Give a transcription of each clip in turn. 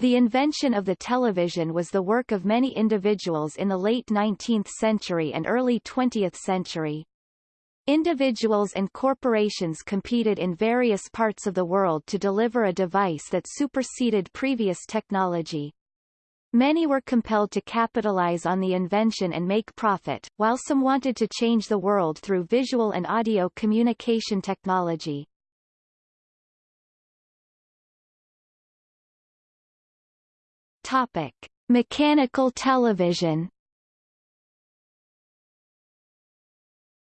The invention of the television was the work of many individuals in the late 19th century and early 20th century. Individuals and corporations competed in various parts of the world to deliver a device that superseded previous technology. Many were compelled to capitalize on the invention and make profit, while some wanted to change the world through visual and audio communication technology. Topic: Mechanical television.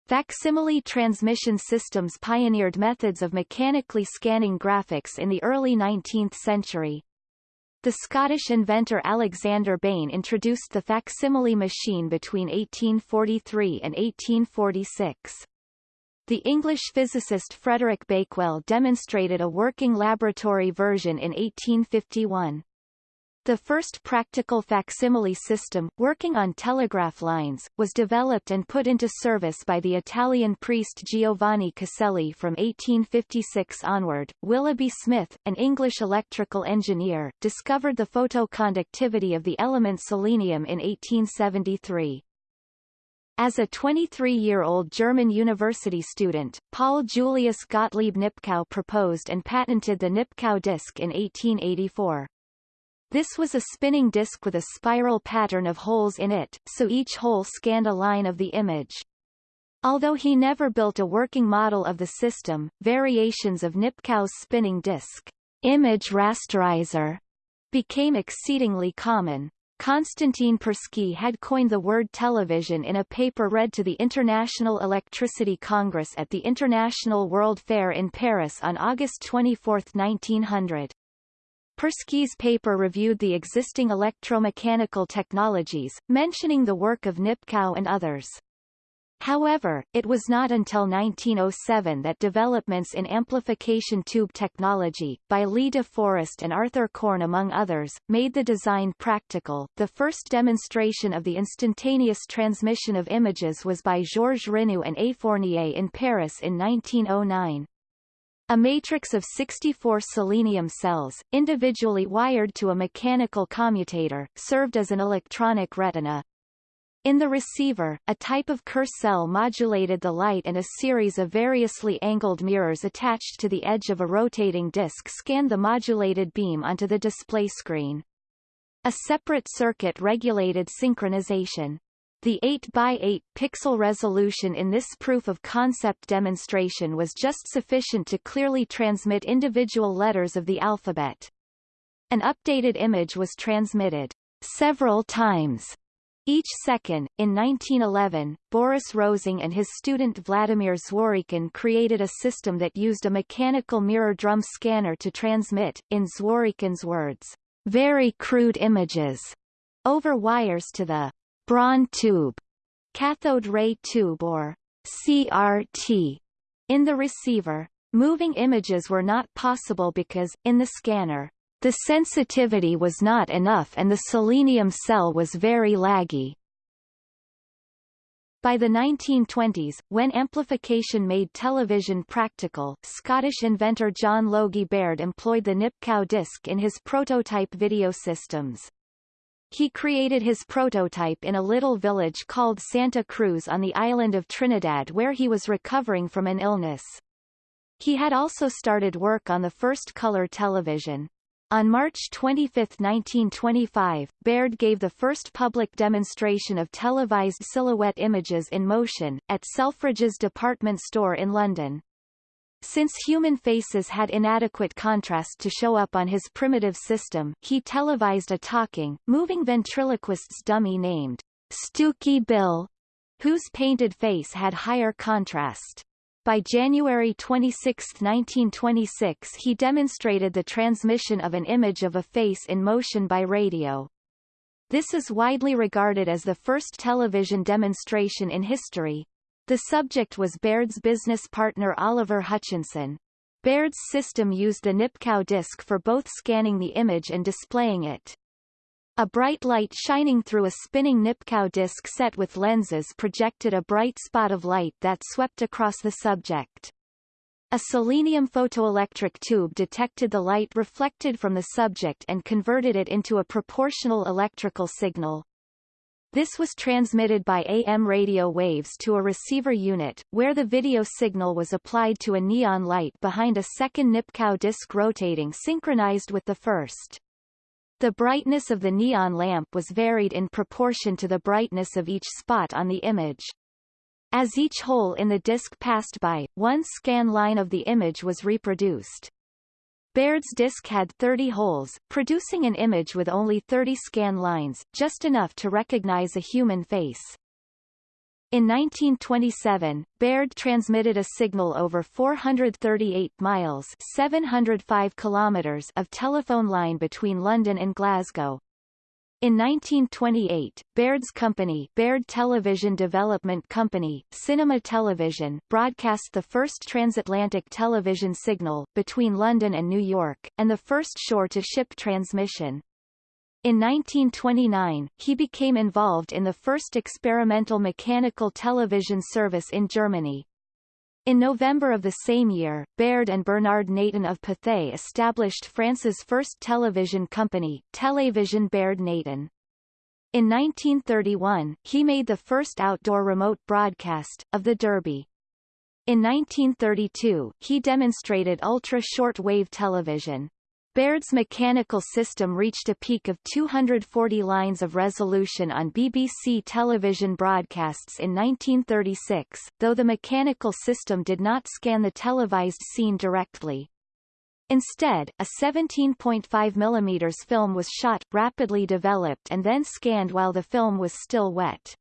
Facsimile transmission systems pioneered methods of mechanically scanning graphics in the early 19th century. The Scottish inventor Alexander Bain introduced the facsimile machine between 1843 and 1846. The English physicist Frederick Bakewell demonstrated a working laboratory version in 1851. The first practical facsimile system, working on telegraph lines, was developed and put into service by the Italian priest Giovanni Caselli from 1856 onward. Willoughby Smith, an English electrical engineer, discovered the photoconductivity of the element selenium in 1873. As a 23-year-old German university student, Paul Julius Gottlieb Nipkow proposed and patented the Nipkow disk in 1884. This was a spinning disk with a spiral pattern of holes in it, so each hole scanned a line of the image. Although he never built a working model of the system, variations of Nipkow's spinning disk, image rasterizer, became exceedingly common. Konstantin Persky had coined the word television in a paper read to the International Electricity Congress at the International World Fair in Paris on August 24, 1900. Persky's paper reviewed the existing electromechanical technologies, mentioning the work of Nipkow and others. However, it was not until 1907 that developments in amplification tube technology, by Lee de Forest and Arthur Korn among others, made the design practical. The first demonstration of the instantaneous transmission of images was by Georges Rignoux and A. Fournier in Paris in 1909. A matrix of 64 selenium cells, individually wired to a mechanical commutator, served as an electronic retina. In the receiver, a type of Kerr cell modulated the light and a series of variously angled mirrors attached to the edge of a rotating disc scanned the modulated beam onto the display screen. A separate circuit regulated synchronization. The 8 by 8 pixel resolution in this proof of concept demonstration was just sufficient to clearly transmit individual letters of the alphabet. An updated image was transmitted several times each second. In 1911, Boris Rosing and his student Vladimir Zworykin created a system that used a mechanical mirror drum scanner to transmit, in Zworykin's words, very crude images over wires to the Braun tube, cathode ray tube or CRT, in the receiver. Moving images were not possible because, in the scanner, the sensitivity was not enough and the selenium cell was very laggy. By the 1920s, when amplification made television practical, Scottish inventor John Logie Baird employed the Nipkow disc in his prototype video systems. He created his prototype in a little village called Santa Cruz on the island of Trinidad where he was recovering from an illness. He had also started work on the first color television. On March 25, 1925, Baird gave the first public demonstration of televised silhouette images in motion, at Selfridges department store in London. Since human faces had inadequate contrast to show up on his primitive system, he televised a talking, moving ventriloquist's dummy named Stooky Bill, whose painted face had higher contrast. By January 26, 1926 he demonstrated the transmission of an image of a face in motion by radio. This is widely regarded as the first television demonstration in history, the subject was Baird's business partner Oliver Hutchinson. Baird's system used the Nipkow disk for both scanning the image and displaying it. A bright light shining through a spinning Nipkow disk set with lenses projected a bright spot of light that swept across the subject. A selenium photoelectric tube detected the light reflected from the subject and converted it into a proportional electrical signal. This was transmitted by AM radio waves to a receiver unit, where the video signal was applied to a neon light behind a second Nipkow disc rotating synchronized with the first. The brightness of the neon lamp was varied in proportion to the brightness of each spot on the image. As each hole in the disk passed by, one scan line of the image was reproduced. Baird's disk had 30 holes, producing an image with only 30 scan lines, just enough to recognize a human face. In 1927, Baird transmitted a signal over 438 miles 705 kilometers of telephone line between London and Glasgow. In 1928, Baird's company Baird Television Development Company, Cinema Television, broadcast the first transatlantic television signal, between London and New York, and the first shore-to-ship transmission. In 1929, he became involved in the first experimental mechanical television service in Germany, in November of the same year, Baird and Bernard Natan of Pathé established France's first television company, Télévision Baird Natan. In 1931, he made the first outdoor remote broadcast, of the Derby. In 1932, he demonstrated ultra-short wave television. Baird's mechanical system reached a peak of 240 lines of resolution on BBC television broadcasts in 1936, though the mechanical system did not scan the televised scene directly. Instead, a 17.5 mm film was shot, rapidly developed and then scanned while the film was still wet.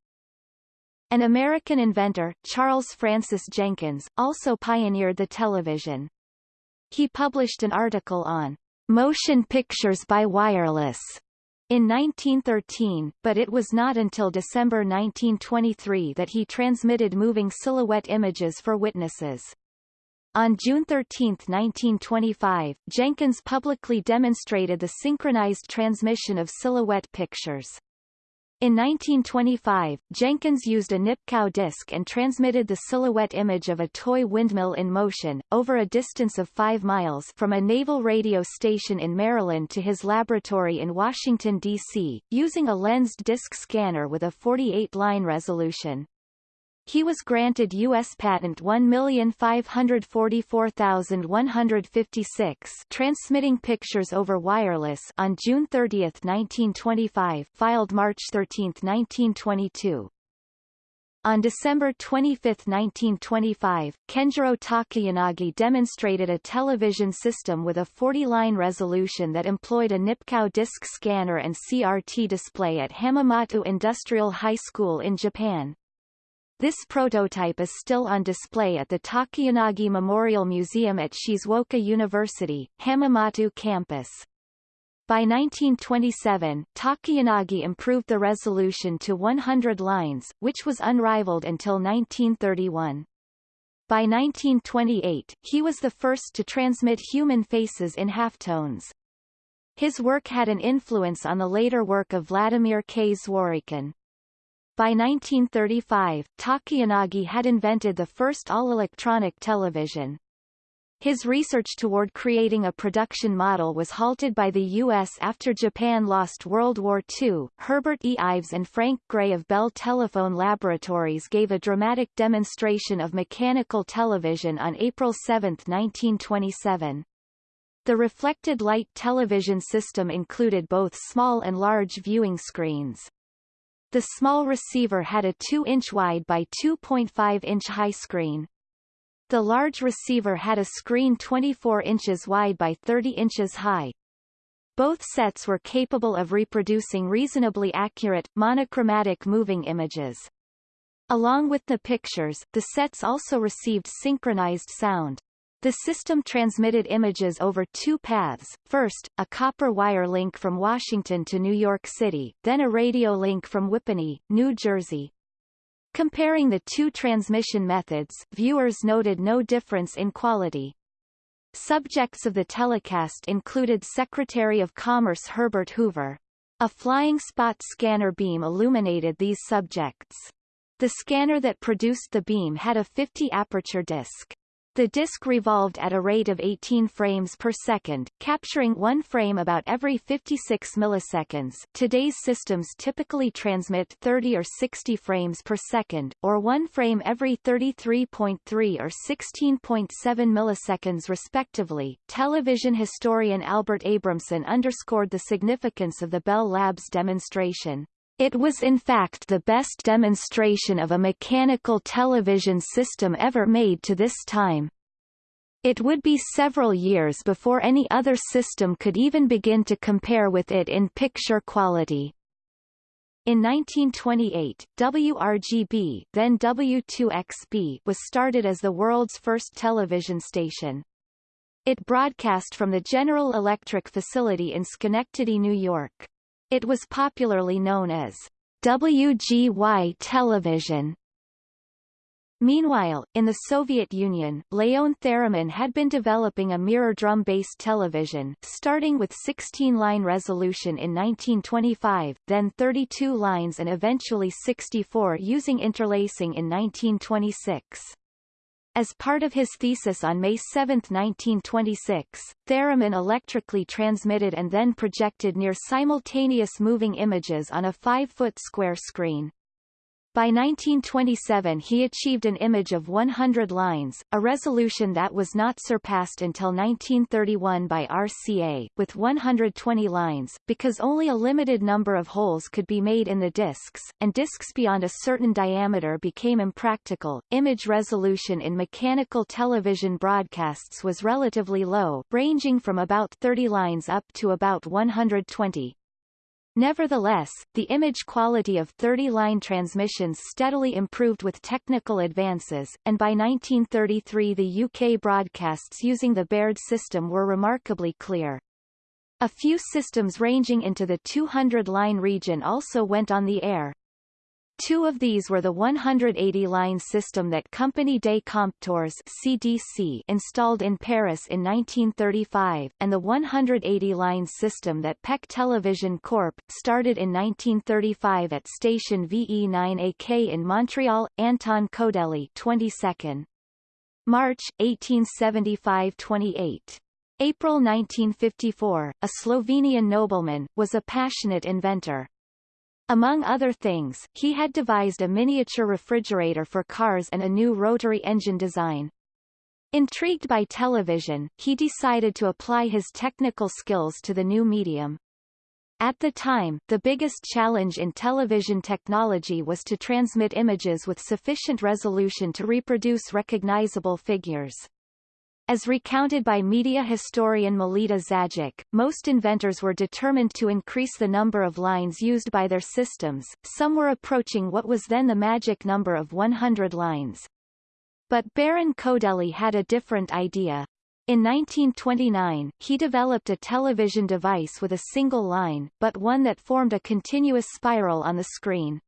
An American inventor, Charles Francis Jenkins, also pioneered the television. He published an article on motion pictures by wireless in 1913, but it was not until December 1923 that he transmitted moving silhouette images for witnesses. On June 13, 1925, Jenkins publicly demonstrated the synchronized transmission of silhouette pictures. In 1925, Jenkins used a Nipkow disc and transmitted the silhouette image of a toy windmill in motion, over a distance of 5 miles from a naval radio station in Maryland to his laboratory in Washington, D.C., using a lensed disc scanner with a 48-line resolution. He was granted U.S. Patent 1544156 transmitting pictures over wireless on June 30, 1925 filed March 13, 1922. On December 25, 1925, Kenjiro Takayanagi demonstrated a television system with a 40-line resolution that employed a Nipkow disc scanner and CRT display at Hamamatsu Industrial High School in Japan. This prototype is still on display at the Takayanagi Memorial Museum at Shizuoka University, Hamamatsu campus. By 1927, Takayanagi improved the resolution to 100 lines, which was unrivaled until 1931. By 1928, he was the first to transmit human faces in halftones. His work had an influence on the later work of Vladimir K. Zworykin. By 1935, Takayanagi had invented the first all-electronic television. His research toward creating a production model was halted by the U.S. after Japan lost World War II. Herbert E. Ives and Frank Gray of Bell Telephone Laboratories gave a dramatic demonstration of mechanical television on April 7, 1927. The reflected light television system included both small and large viewing screens. The small receiver had a 2-inch wide by 2.5-inch high screen. The large receiver had a screen 24 inches wide by 30 inches high. Both sets were capable of reproducing reasonably accurate, monochromatic moving images. Along with the pictures, the sets also received synchronized sound. The system transmitted images over two paths, first, a copper wire link from Washington to New York City, then a radio link from Whippany, New Jersey. Comparing the two transmission methods, viewers noted no difference in quality. Subjects of the telecast included Secretary of Commerce Herbert Hoover. A flying spot scanner beam illuminated these subjects. The scanner that produced the beam had a 50 aperture disc. The disc revolved at a rate of 18 frames per second, capturing one frame about every 56 milliseconds. Today's systems typically transmit 30 or 60 frames per second, or one frame every 33.3 or 16.7 milliseconds respectively. Television historian Albert Abramson underscored the significance of the Bell Labs demonstration. It was in fact the best demonstration of a mechanical television system ever made to this time. It would be several years before any other system could even begin to compare with it in picture quality. In 1928, WRGB then W2XB was started as the world's first television station. It broadcast from the General Electric facility in Schenectady, New York. It was popularly known as WGY television. Meanwhile, in the Soviet Union, Leon Theremin had been developing a mirror drum-based television, starting with 16-line resolution in 1925, then 32 lines and eventually 64 using interlacing in 1926. As part of his thesis on May 7, 1926, Theremin electrically transmitted and then projected near simultaneous moving images on a 5-foot square screen. By 1927 he achieved an image of 100 lines, a resolution that was not surpassed until 1931 by RCA, with 120 lines, because only a limited number of holes could be made in the discs, and discs beyond a certain diameter became impractical. Image resolution in mechanical television broadcasts was relatively low, ranging from about 30 lines up to about 120. Nevertheless, the image quality of 30-line transmissions steadily improved with technical advances, and by 1933 the UK broadcasts using the Baird system were remarkably clear. A few systems ranging into the 200-line region also went on the air, Two of these were the 180-line system that Compagnie des Compteurs CDC installed in Paris in 1935, and the 180-line system that PEC Television Corp. started in 1935 at station VE9AK in Montreal. Anton Codelli 22nd. March, 1875-28. April 1954, a Slovenian nobleman, was a passionate inventor. Among other things, he had devised a miniature refrigerator for cars and a new rotary engine design. Intrigued by television, he decided to apply his technical skills to the new medium. At the time, the biggest challenge in television technology was to transmit images with sufficient resolution to reproduce recognizable figures. As recounted by media historian Melita Zajic, most inventors were determined to increase the number of lines used by their systems, some were approaching what was then the magic number of 100 lines. But Baron Codelli had a different idea. In 1929, he developed a television device with a single line, but one that formed a continuous spiral on the screen.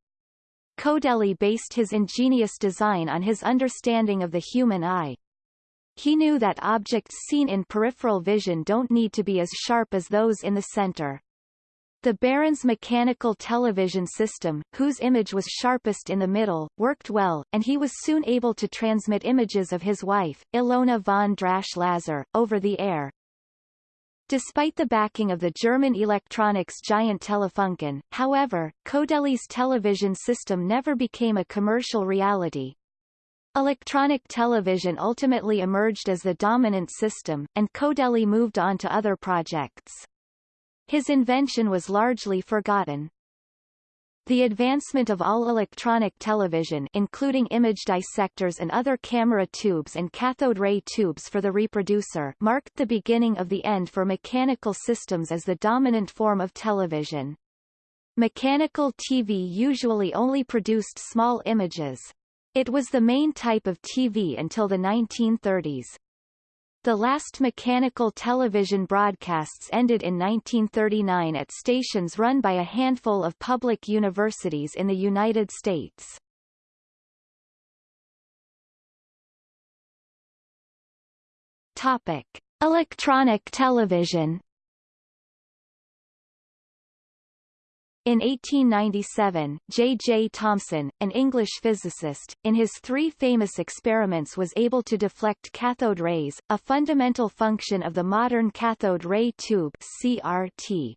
Codelli based his ingenious design on his understanding of the human eye. He knew that objects seen in peripheral vision don't need to be as sharp as those in the center. The Baron's mechanical television system, whose image was sharpest in the middle, worked well, and he was soon able to transmit images of his wife, Ilona von Drasch-Lazar, over the air. Despite the backing of the German electronics giant Telefunken, however, Codelli's television system never became a commercial reality. Electronic television ultimately emerged as the dominant system, and Codelli moved on to other projects. His invention was largely forgotten. The advancement of all electronic television including image dissectors and other camera tubes and cathode ray tubes for the reproducer marked the beginning of the end for mechanical systems as the dominant form of television. Mechanical TV usually only produced small images. It was the main type of TV until the 1930s. The last mechanical television broadcasts ended in 1939 at stations run by a handful of public universities in the United States. Topic: Electronic television In 1897, J. J. Thomson, an English physicist, in his three famous experiments was able to deflect cathode rays, a fundamental function of the modern cathode ray tube CRT.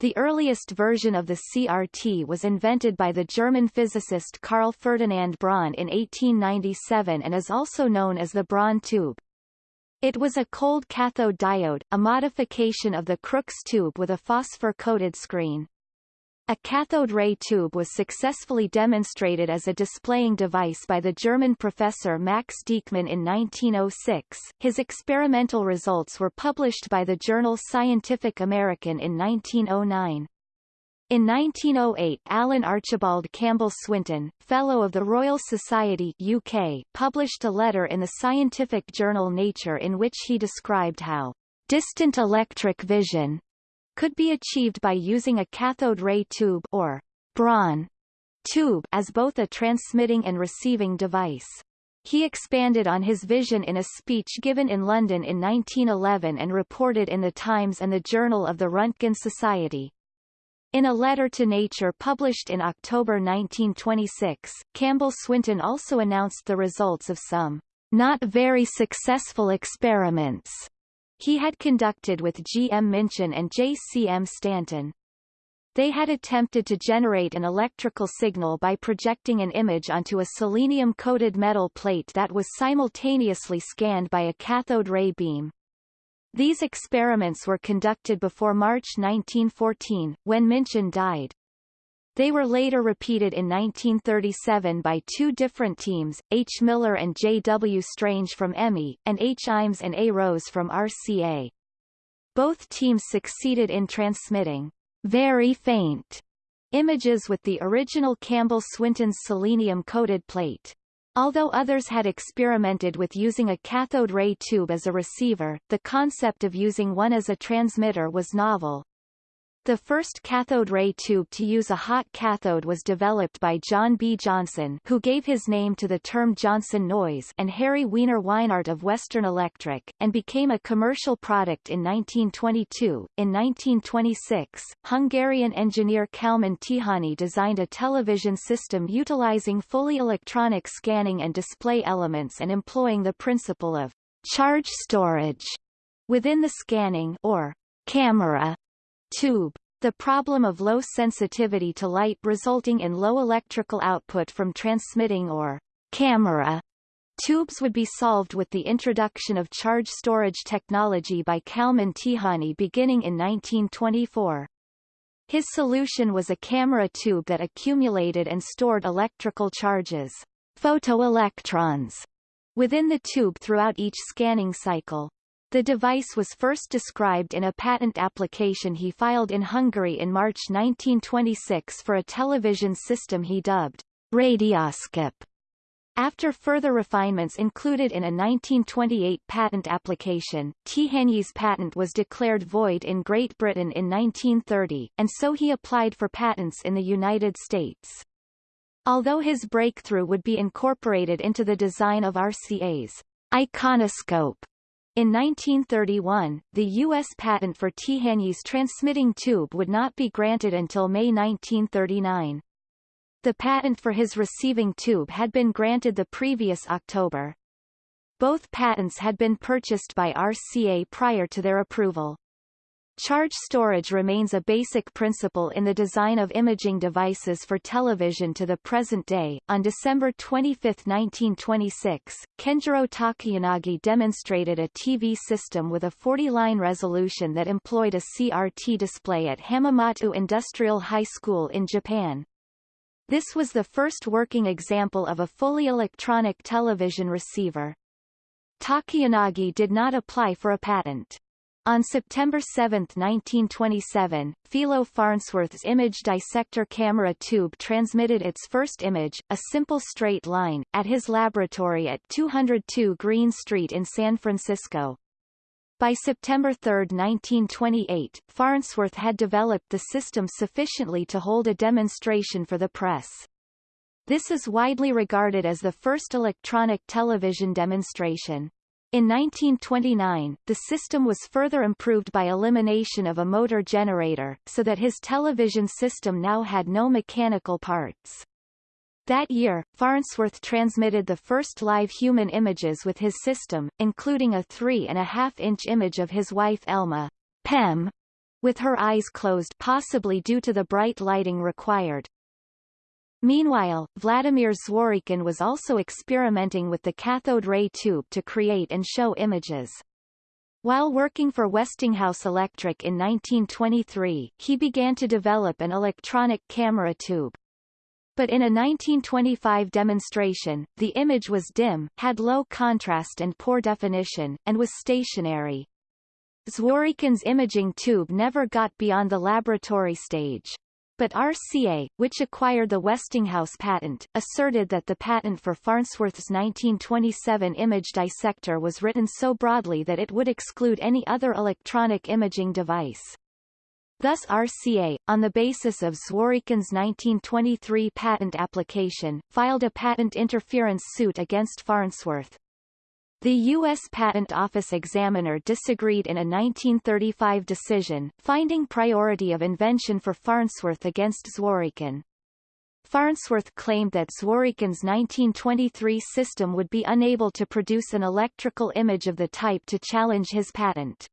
The earliest version of the CRT was invented by the German physicist Carl Ferdinand Braun in 1897 and is also known as the Braun tube. It was a cold cathode diode, a modification of the Crookes tube with a phosphor-coated screen. A cathode ray tube was successfully demonstrated as a displaying device by the German professor Max Dieckmann in 1906. His experimental results were published by the journal Scientific American in 1909. In 1908 Alan Archibald Campbell Swinton, Fellow of the Royal Society UK, published a letter in the scientific journal Nature in which he described how distant electric vision could be achieved by using a cathode ray tube or Braun tube as both a transmitting and receiving device. He expanded on his vision in a speech given in London in 1911 and reported in The Times and the Journal of the Röntgen Society. In a letter to Nature published in October 1926, Campbell Swinton also announced the results of some not very successful experiments he had conducted with G. M. Minchin and J. C. M. Stanton. They had attempted to generate an electrical signal by projecting an image onto a selenium-coated metal plate that was simultaneously scanned by a cathode ray beam. These experiments were conducted before March 1914, when Minchin died. They were later repeated in 1937 by two different teams, H. Miller and J. W. Strange from EMI, and H. Iams and A. Rose from RCA. Both teams succeeded in transmitting very faint images with the original Campbell-Swinton's selenium-coated plate. Although others had experimented with using a cathode ray tube as a receiver, the concept of using one as a transmitter was novel. The first cathode ray tube to use a hot cathode was developed by John B. Johnson who gave his name to the term Johnson noise and Harry Wiener Weinhart of Western Electric, and became a commercial product in 1922. In 1926, Hungarian engineer Kalman Tihanyi designed a television system utilizing fully electronic scanning and display elements and employing the principle of charge storage within the scanning or camera tube. The problem of low sensitivity to light resulting in low electrical output from transmitting or camera tubes would be solved with the introduction of charge storage technology by Kalman Tihanyi beginning in 1924. His solution was a camera tube that accumulated and stored electrical charges, photoelectrons, within the tube throughout each scanning cycle. The device was first described in a patent application he filed in Hungary in March 1926 for a television system he dubbed Radioscope. After further refinements included in a 1928 patent application, Tihanyi's patent was declared void in Great Britain in 1930, and so he applied for patents in the United States. Although his breakthrough would be incorporated into the design of RCA's iconoscope, in 1931, the U.S. patent for Tihanyi's transmitting tube would not be granted until May 1939. The patent for his receiving tube had been granted the previous October. Both patents had been purchased by RCA prior to their approval. Charge storage remains a basic principle in the design of imaging devices for television to the present day. On December 25, 1926, Kenjiro Takayanagi demonstrated a TV system with a 40-line resolution that employed a CRT display at Hamamatsu Industrial High School in Japan. This was the first working example of a fully electronic television receiver. Takayanagi did not apply for a patent. On September 7, 1927, Philo Farnsworth's image dissector camera tube transmitted its first image, a simple straight line, at his laboratory at 202 Green Street in San Francisco. By September 3, 1928, Farnsworth had developed the system sufficiently to hold a demonstration for the press. This is widely regarded as the first electronic television demonstration. In 1929, the system was further improved by elimination of a motor generator, so that his television system now had no mechanical parts. That year, Farnsworth transmitted the first live human images with his system, including a three-and-a-half-inch image of his wife Elma, Pem, with her eyes closed possibly due to the bright lighting required. Meanwhile, Vladimir Zworykin was also experimenting with the cathode ray tube to create and show images. While working for Westinghouse Electric in 1923, he began to develop an electronic camera tube. But in a 1925 demonstration, the image was dim, had low contrast and poor definition, and was stationary. Zworykin's imaging tube never got beyond the laboratory stage. But RCA, which acquired the Westinghouse patent, asserted that the patent for Farnsworth's 1927 image dissector was written so broadly that it would exclude any other electronic imaging device. Thus RCA, on the basis of Zworykin's 1923 patent application, filed a patent interference suit against Farnsworth. The U.S. Patent Office examiner disagreed in a 1935 decision, finding priority of invention for Farnsworth against Zworykin. Farnsworth claimed that Zworykin's 1923 system would be unable to produce an electrical image of the type to challenge his patent.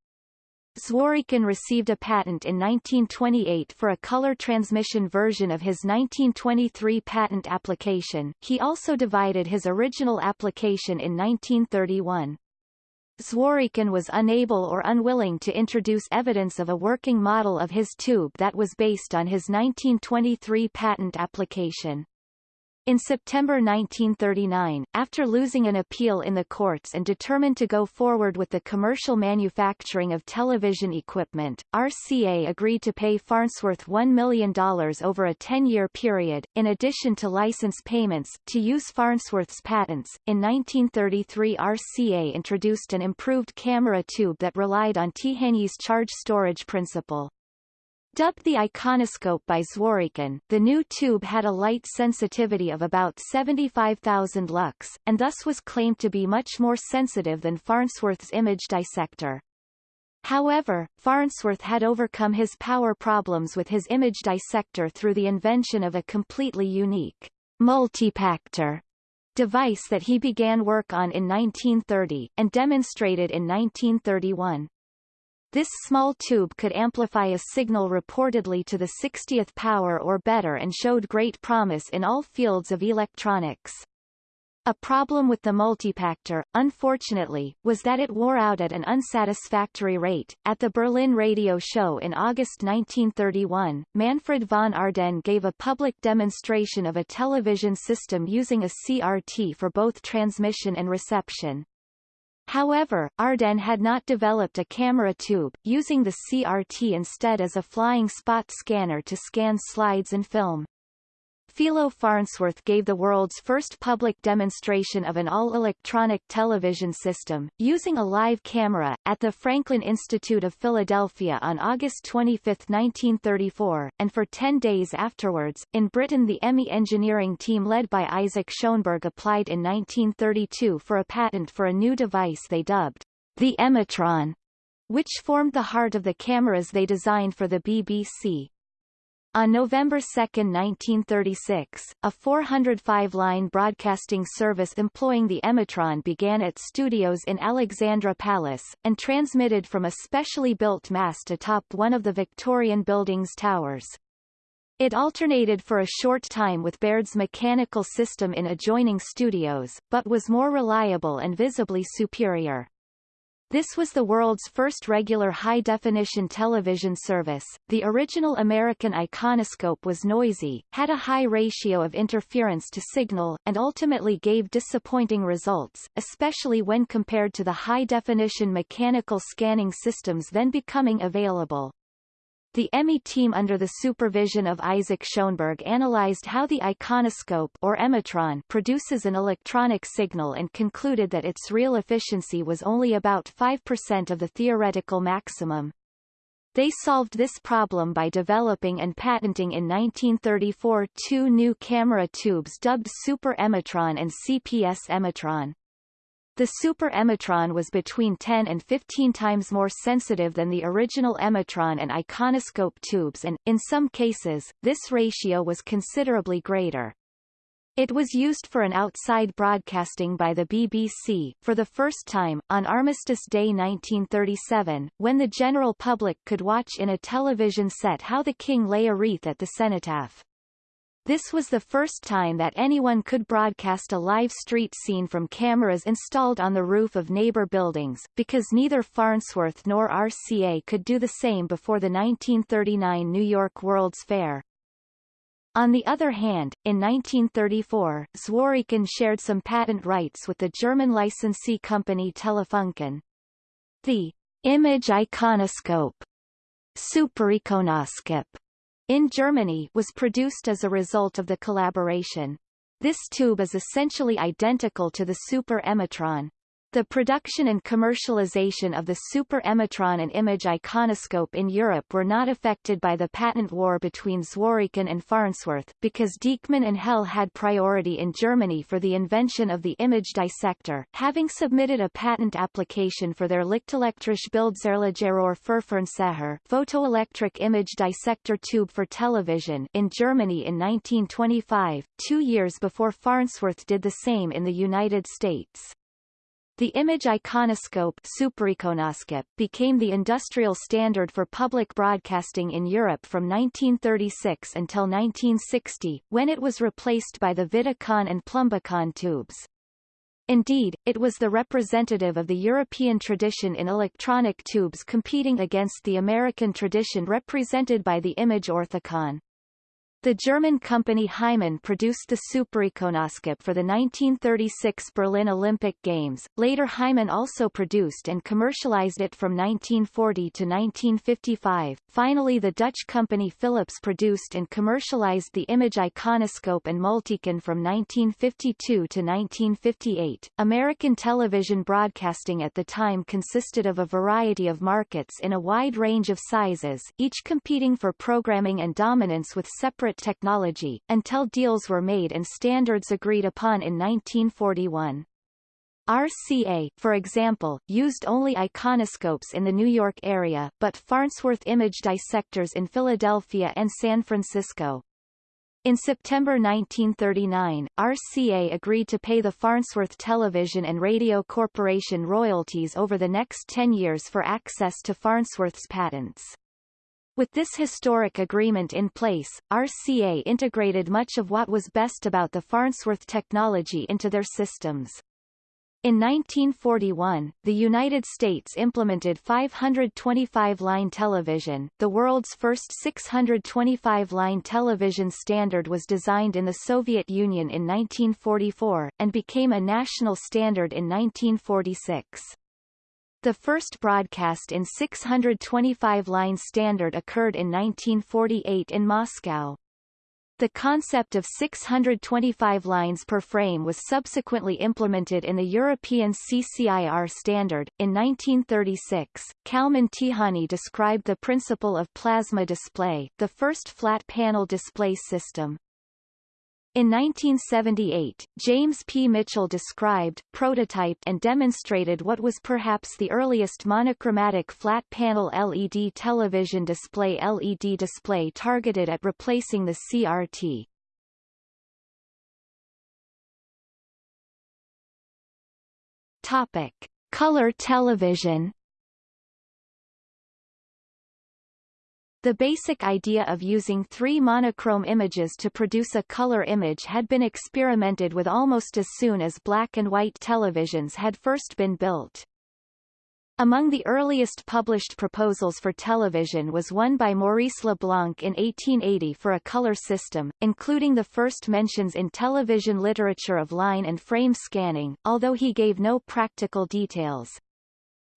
Zworykin received a patent in 1928 for a color transmission version of his 1923 patent application. He also divided his original application in 1931. Zworykin was unable or unwilling to introduce evidence of a working model of his tube that was based on his 1923 patent application. In September 1939, after losing an appeal in the courts and determined to go forward with the commercial manufacturing of television equipment, RCA agreed to pay Farnsworth $1 million over a 10-year period, in addition to license payments, to use Farnsworth's patents. In 1933 RCA introduced an improved camera tube that relied on Tihanyi's charge storage principle. Dubbed the iconoscope by Zworykin, the new tube had a light sensitivity of about 75,000 lux, and thus was claimed to be much more sensitive than Farnsworth's image dissector. However, Farnsworth had overcome his power problems with his image dissector through the invention of a completely unique multipactor device that he began work on in 1930, and demonstrated in 1931. This small tube could amplify a signal reportedly to the 60th power or better and showed great promise in all fields of electronics. A problem with the multipactor, unfortunately, was that it wore out at an unsatisfactory rate. At the Berlin Radio Show in August 1931, Manfred von Ardenne gave a public demonstration of a television system using a CRT for both transmission and reception. However, Ardenne had not developed a camera tube, using the CRT instead as a flying spot scanner to scan slides and film. Philo Farnsworth gave the world's first public demonstration of an all-electronic television system, using a live camera, at the Franklin Institute of Philadelphia on August 25, 1934, and for ten days afterwards. In Britain the EMI engineering team led by Isaac Shoenberg applied in 1932 for a patent for a new device they dubbed the Emitron, which formed the heart of the cameras they designed for the BBC. On November 2, 1936, a 405-line broadcasting service employing the Emitron began at studios in Alexandra Palace, and transmitted from a specially built mast atop one of the Victorian building's towers. It alternated for a short time with Baird's mechanical system in adjoining studios, but was more reliable and visibly superior. This was the world's first regular high-definition television service. The original American iconoscope was noisy, had a high ratio of interference to signal, and ultimately gave disappointing results, especially when compared to the high-definition mechanical scanning systems then becoming available. The EMI team under the supervision of Isaac Shoenberg analyzed how the iconoscope or emitron produces an electronic signal and concluded that its real efficiency was only about 5% of the theoretical maximum. They solved this problem by developing and patenting in 1934 two new camera tubes dubbed Super Emitron and CPS Emitron. The super emitron was between 10 and 15 times more sensitive than the original emitron and iconoscope tubes and, in some cases, this ratio was considerably greater. It was used for an outside broadcasting by the BBC, for the first time, on Armistice Day 1937, when the general public could watch in a television set how the king lay a wreath at the cenotaph. This was the first time that anyone could broadcast a live street scene from cameras installed on the roof of neighbor buildings, because neither Farnsworth nor RCA could do the same before the 1939 New York World's Fair. On the other hand, in 1934, Zworykin shared some patent rights with the German licensee company Telefunken. The image iconoscope Supericonoskop in Germany was produced as a result of the collaboration. This tube is essentially identical to the super emitron, the production and commercialization of the super emitron and image iconoscope in Europe were not affected by the patent war between Zworykin and Farnsworth, because Dieckmann and Hell had priority in Germany for the invention of the image dissector, having submitted a patent application for their Lichtelektrische Bildsäuregeröhr Verfahrensseher photoelectric image dissector tube for television in Germany in 1925, two years before Farnsworth did the same in the United States. The image iconoscope supericonoscope became the industrial standard for public broadcasting in Europe from 1936 until 1960, when it was replaced by the Vidicon and Plumbicon tubes. Indeed, it was the representative of the European tradition in electronic tubes competing against the American tradition represented by the image orthicon. The German company Heimann produced the Supericonoscope for the 1936 Berlin Olympic Games. Later Heimann also produced and commercialized it from 1940 to 1955. Finally the Dutch company Philips produced and commercialized the image iconoscope and multicon from 1952 to 1958. American television broadcasting at the time consisted of a variety of markets in a wide range of sizes, each competing for programming and dominance with separate technology, until deals were made and standards agreed upon in 1941. RCA, for example, used only iconoscopes in the New York area, but Farnsworth image dissectors in Philadelphia and San Francisco. In September 1939, RCA agreed to pay the Farnsworth Television and Radio Corporation royalties over the next 10 years for access to Farnsworth's patents. With this historic agreement in place, RCA integrated much of what was best about the Farnsworth technology into their systems. In 1941, the United States implemented 525-line television. The world's first 625-line television standard was designed in the Soviet Union in 1944, and became a national standard in 1946. The first broadcast in 625-line standard occurred in 1948 in Moscow. The concept of 625 lines per frame was subsequently implemented in the European CCIR standard. In 1936, Kalman Tihanyi described the principle of plasma display, the first flat panel display system. In 1978, James P. Mitchell described, prototyped and demonstrated what was perhaps the earliest monochromatic flat-panel LED television display LED display targeted at replacing the CRT. Topic. Color television The basic idea of using three monochrome images to produce a color image had been experimented with almost as soon as black and white televisions had first been built. Among the earliest published proposals for television was one by Maurice Leblanc in 1880 for a color system, including the first mentions in television literature of line and frame scanning, although he gave no practical details.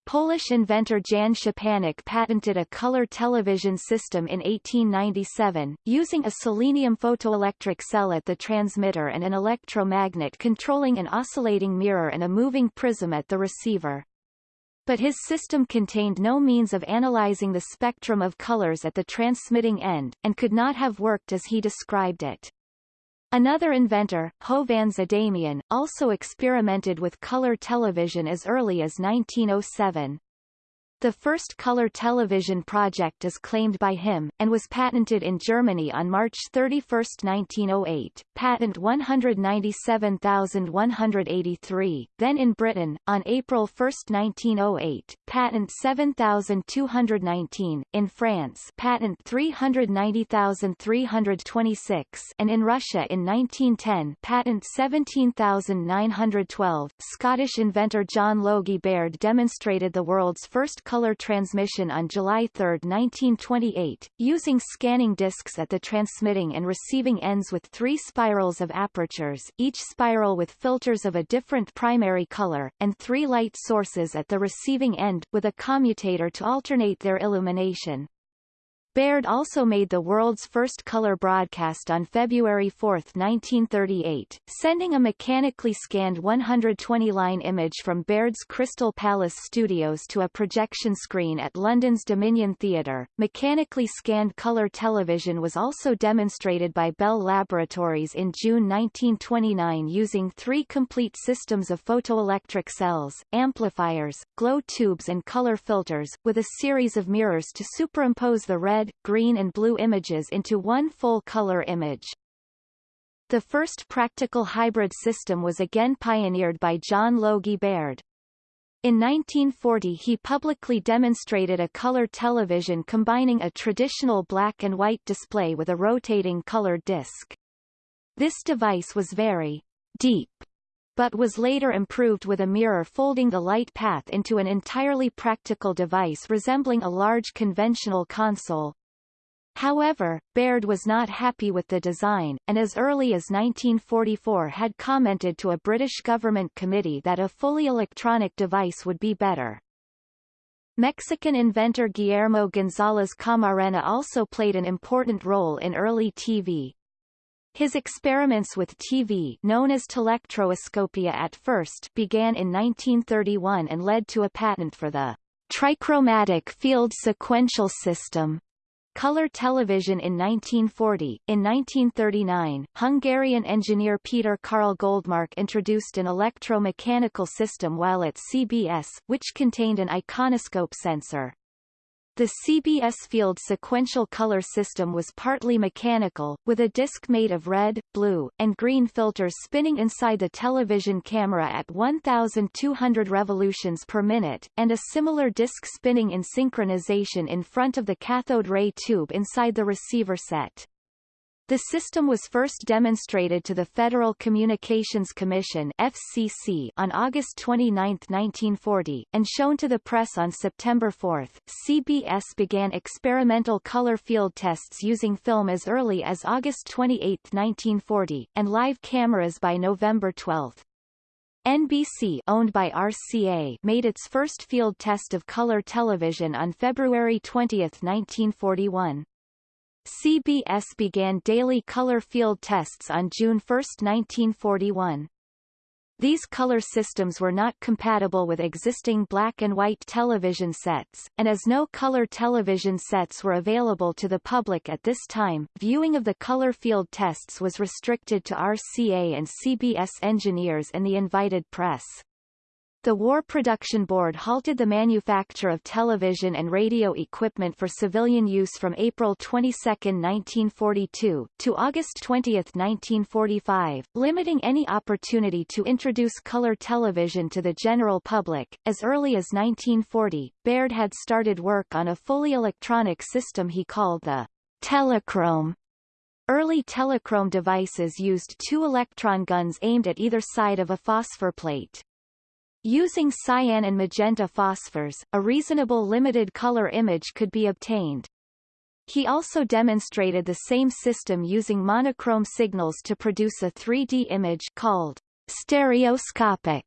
Polish inventor Jan Szczepanik patented a color television system in 1897, using a selenium photoelectric cell at the transmitter and an electromagnet controlling an oscillating mirror and a moving prism at the receiver. But his system contained no means of analyzing the spectrum of colors at the transmitting end, and could not have worked as he described it. Another inventor, Hovhannes Adamian, also experimented with color television as early as 1907. The first color television project is claimed by him, and was patented in Germany on March 31, 1908, patent 197183, then in Britain, on April 1, 1908, patent 7219, in France patent 390326 and in Russia in 1910 patent 17912. Scottish inventor John Logie Baird demonstrated the world's first color transmission on July 3, 1928, using scanning discs at the transmitting and receiving ends with three spirals of apertures each spiral with filters of a different primary color, and three light sources at the receiving end, with a commutator to alternate their illumination. Baird also made the world's first color broadcast on February 4, 1938, sending a mechanically scanned 120-line image from Baird's Crystal Palace studios to a projection screen at London's Dominion Theatre. Mechanically scanned color television was also demonstrated by Bell Laboratories in June 1929 using three complete systems of photoelectric cells, amplifiers, glow tubes and color filters, with a series of mirrors to superimpose the red, green and blue images into one full-color image. The first practical hybrid system was again pioneered by John Logie Baird. In 1940 he publicly demonstrated a color television combining a traditional black and white display with a rotating colored disc. This device was very deep but was later improved with a mirror folding the light path into an entirely practical device resembling a large conventional console. However, Baird was not happy with the design, and as early as 1944 had commented to a British government committee that a fully electronic device would be better. Mexican inventor Guillermo González Camarena also played an important role in early TV, his experiments with TV known as telectroscopia at first began in 1931 and led to a patent for the trichromatic field sequential system. Color television in 1940. In 1939, Hungarian engineer Peter Carl Goldmark introduced an electromechanical system while at CBS, which contained an iconoscope sensor. The CBS field sequential color system was partly mechanical, with a disc made of red, blue, and green filters spinning inside the television camera at 1,200 revolutions per minute, and a similar disc spinning in synchronization in front of the cathode ray tube inside the receiver set. The system was first demonstrated to the Federal Communications Commission FCC on August 29, 1940, and shown to the press on September 4. CBS began experimental color field tests using film as early as August 28, 1940, and live cameras by November 12. NBC owned by RCA made its first field test of color television on February 20, 1941. CBS began daily color field tests on June 1, 1941. These color systems were not compatible with existing black and white television sets, and as no color television sets were available to the public at this time, viewing of the color field tests was restricted to RCA and CBS engineers and the invited press. The War Production Board halted the manufacture of television and radio equipment for civilian use from April 22, 1942, to August 20, 1945, limiting any opportunity to introduce color television to the general public. As early as 1940, Baird had started work on a fully electronic system he called the telechrome. Early telechrome devices used two electron guns aimed at either side of a phosphor plate. Using cyan and magenta phosphors, a reasonable limited color image could be obtained. He also demonstrated the same system using monochrome signals to produce a 3D image called stereoscopic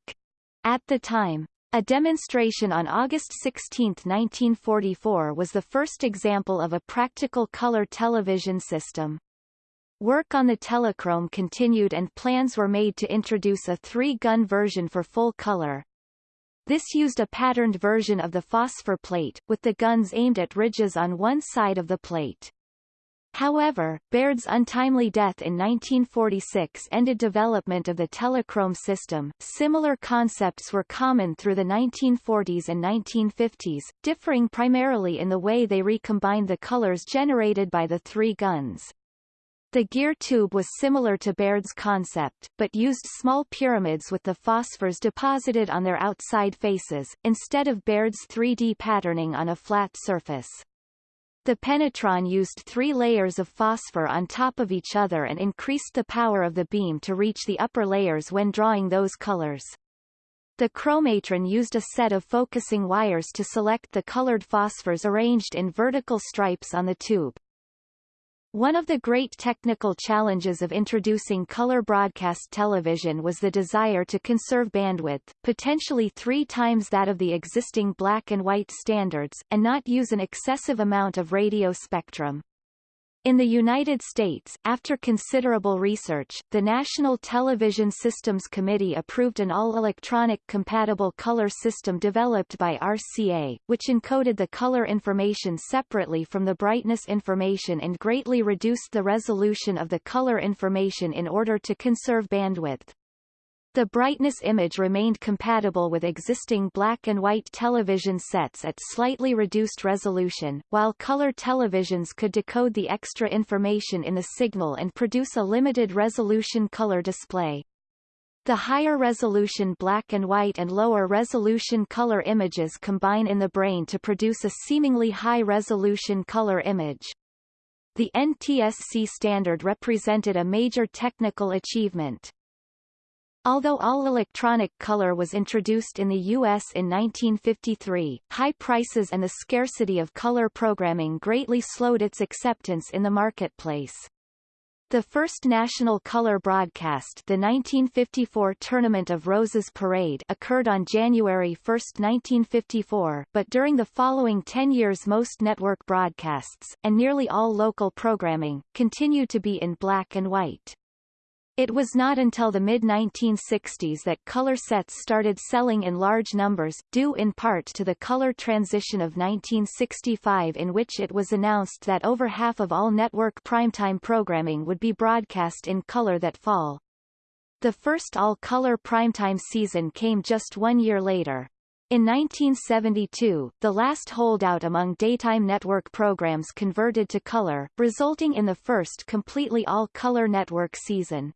at the time. A demonstration on August 16, 1944 was the first example of a practical color television system. Work on the telechrome continued and plans were made to introduce a three-gun version for full color. This used a patterned version of the phosphor plate, with the guns aimed at ridges on one side of the plate. However, Baird's untimely death in 1946 ended development of the telechrome system. Similar concepts were common through the 1940s and 1950s, differing primarily in the way they recombined the colors generated by the three guns. The Geer tube was similar to Baird's concept, but used small pyramids with the phosphors deposited on their outside faces, instead of Baird's 3D patterning on a flat surface. The Penetron used three layers of phosphor on top of each other and increased the power of the beam to reach the upper layers when drawing those colors. The Chromatron used a set of focusing wires to select the colored phosphors arranged in vertical stripes on the tube. One of the great technical challenges of introducing color broadcast television was the desire to conserve bandwidth, potentially three times that of the existing black and white standards, and not use an excessive amount of radio spectrum. In the United States, after considerable research, the National Television Systems Committee approved an all-electronic compatible color system developed by RCA, which encoded the color information separately from the brightness information and greatly reduced the resolution of the color information in order to conserve bandwidth. The brightness image remained compatible with existing black and white television sets at slightly reduced resolution, while color televisions could decode the extra information in the signal and produce a limited resolution color display. The higher resolution black and white and lower resolution color images combine in the brain to produce a seemingly high resolution color image. The NTSC standard represented a major technical achievement. Although all-electronic color was introduced in the U.S. in 1953, high prices and the scarcity of color programming greatly slowed its acceptance in the marketplace. The first national color broadcast the 1954 Tournament of Roses Parade occurred on January 1, 1954 but during the following 10 years most network broadcasts, and nearly all local programming, continued to be in black and white. It was not until the mid-1960s that color sets started selling in large numbers, due in part to the color transition of 1965 in which it was announced that over half of all network primetime programming would be broadcast in color that fall. The first all-color primetime season came just one year later. In 1972, the last holdout among daytime network programs converted to color, resulting in the first completely all-color network season.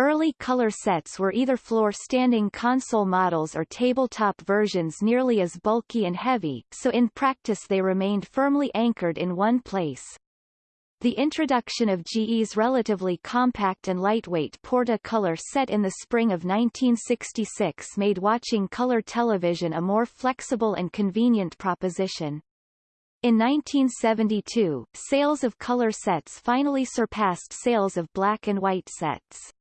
Early color sets were either floor-standing console models or tabletop versions nearly as bulky and heavy, so in practice they remained firmly anchored in one place. The introduction of GE's relatively compact and lightweight Porta color set in the spring of 1966 made watching color television a more flexible and convenient proposition. In 1972, sales of color sets finally surpassed sales of black and white sets.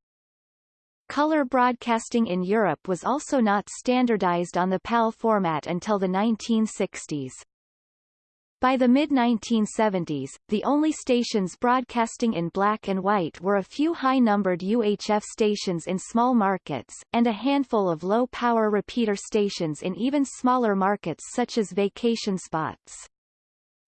Color broadcasting in Europe was also not standardized on the PAL format until the 1960s. By the mid-1970s, the only stations broadcasting in black and white were a few high-numbered UHF stations in small markets, and a handful of low-power repeater stations in even smaller markets such as vacation spots.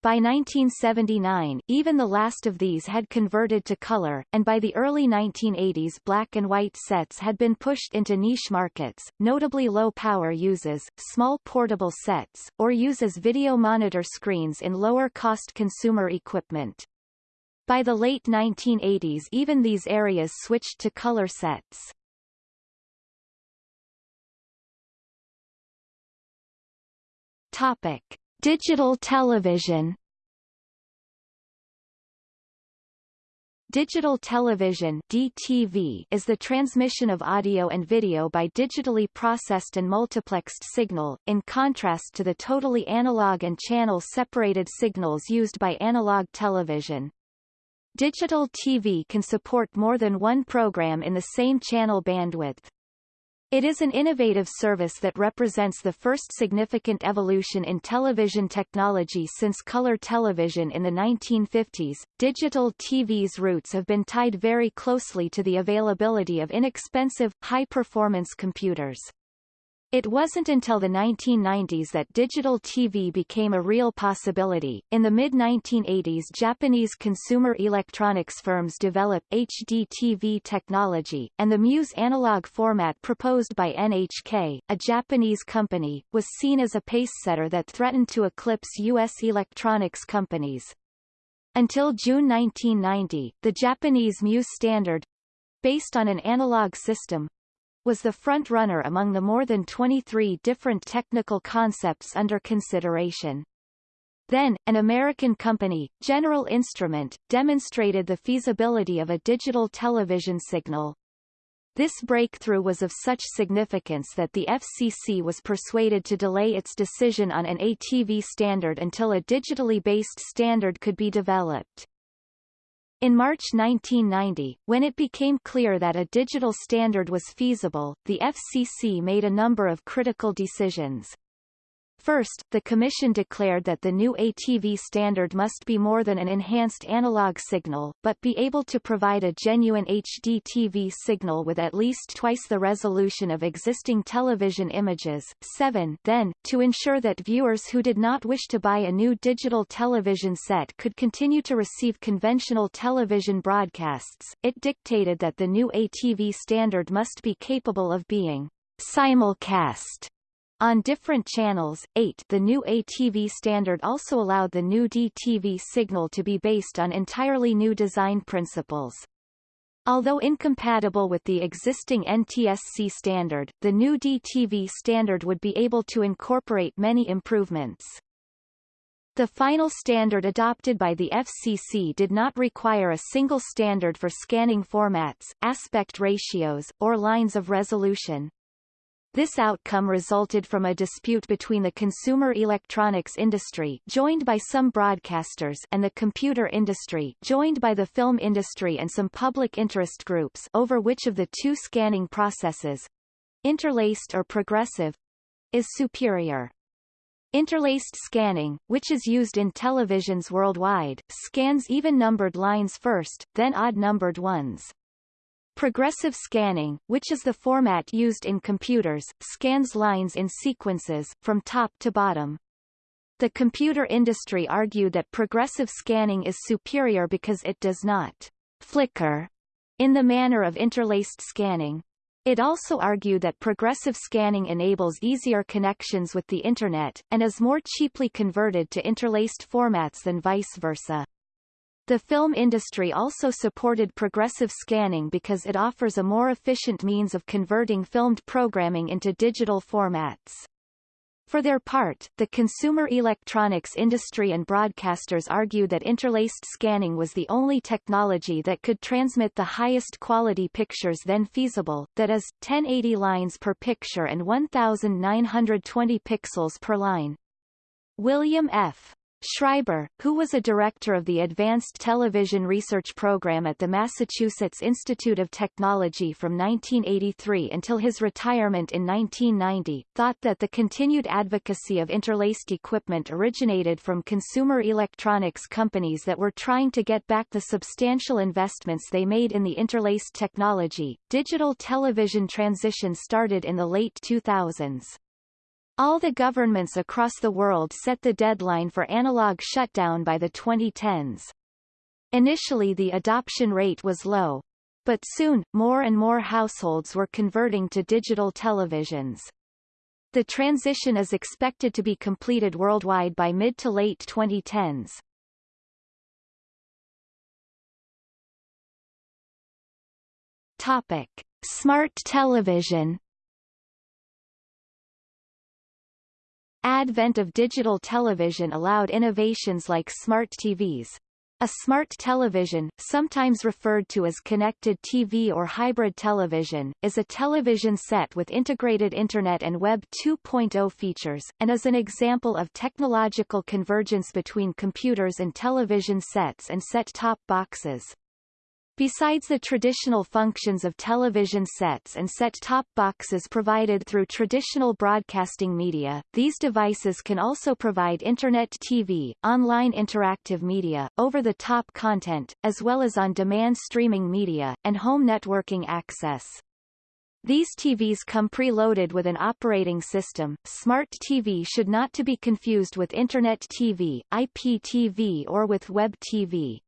By 1979, even the last of these had converted to color, and by the early 1980s black and white sets had been pushed into niche markets, notably low-power uses, small portable sets, or use as video monitor screens in lower-cost consumer equipment. By the late 1980s even these areas switched to color sets. Topic. Digital television Digital television DTV is the transmission of audio and video by digitally processed and multiplexed signal, in contrast to the totally analog and channel-separated signals used by analog television. Digital TV can support more than one program in the same channel bandwidth. It is an innovative service that represents the first significant evolution in television technology since color television in the 1950s. Digital TV's roots have been tied very closely to the availability of inexpensive, high-performance computers. It wasn't until the 1990s that digital TV became a real possibility. In the mid-1980s Japanese consumer electronics firms developed HDTV technology, and the Muse analog format proposed by NHK, a Japanese company, was seen as a pacesetter that threatened to eclipse U.S. electronics companies. Until June 1990, the Japanese Muse standard, based on an analog system, was the front-runner among the more than 23 different technical concepts under consideration. Then, an American company, General Instrument, demonstrated the feasibility of a digital television signal. This breakthrough was of such significance that the FCC was persuaded to delay its decision on an ATV standard until a digitally based standard could be developed. In March 1990, when it became clear that a digital standard was feasible, the FCC made a number of critical decisions. First, the Commission declared that the new ATV standard must be more than an enhanced analog signal, but be able to provide a genuine HD TV signal with at least twice the resolution of existing television images. 7. Then, to ensure that viewers who did not wish to buy a new digital television set could continue to receive conventional television broadcasts, it dictated that the new ATV standard must be capable of being simulcast on different channels, 8 the new ATV standard also allowed the new DTV signal to be based on entirely new design principles. Although incompatible with the existing NTSC standard, the new DTV standard would be able to incorporate many improvements. The final standard adopted by the FCC did not require a single standard for scanning formats, aspect ratios, or lines of resolution. This outcome resulted from a dispute between the consumer electronics industry joined by some broadcasters and the computer industry joined by the film industry and some public interest groups over which of the two scanning processes interlaced or progressive is superior. Interlaced scanning, which is used in televisions worldwide, scans even-numbered lines first, then odd-numbered ones. Progressive scanning, which is the format used in computers, scans lines in sequences, from top to bottom. The computer industry argued that progressive scanning is superior because it does not flicker in the manner of interlaced scanning. It also argued that progressive scanning enables easier connections with the Internet, and is more cheaply converted to interlaced formats than vice versa. The film industry also supported progressive scanning because it offers a more efficient means of converting filmed programming into digital formats. For their part, the consumer electronics industry and broadcasters argue that interlaced scanning was the only technology that could transmit the highest quality pictures then feasible, that is, 1080 lines per picture and 1920 pixels per line. William F. Schreiber, who was a director of the Advanced Television Research Program at the Massachusetts Institute of Technology from 1983 until his retirement in 1990, thought that the continued advocacy of interlaced equipment originated from consumer electronics companies that were trying to get back the substantial investments they made in the interlaced technology. Digital television transition started in the late 2000s. All the governments across the world set the deadline for analog shutdown by the 2010s. Initially the adoption rate was low. But soon, more and more households were converting to digital televisions. The transition is expected to be completed worldwide by mid to late 2010s. Topic. Smart television Advent of digital television allowed innovations like smart TVs. A smart television, sometimes referred to as connected TV or hybrid television, is a television set with integrated Internet and Web 2.0 features, and is an example of technological convergence between computers and television sets and set-top boxes. Besides the traditional functions of television sets and set-top boxes provided through traditional broadcasting media, these devices can also provide Internet TV, online interactive media, over-the-top content, as well as on-demand streaming media, and home networking access. These TVs come preloaded with an operating system. Smart TV should not to be confused with Internet TV, IPTV or with Web TV.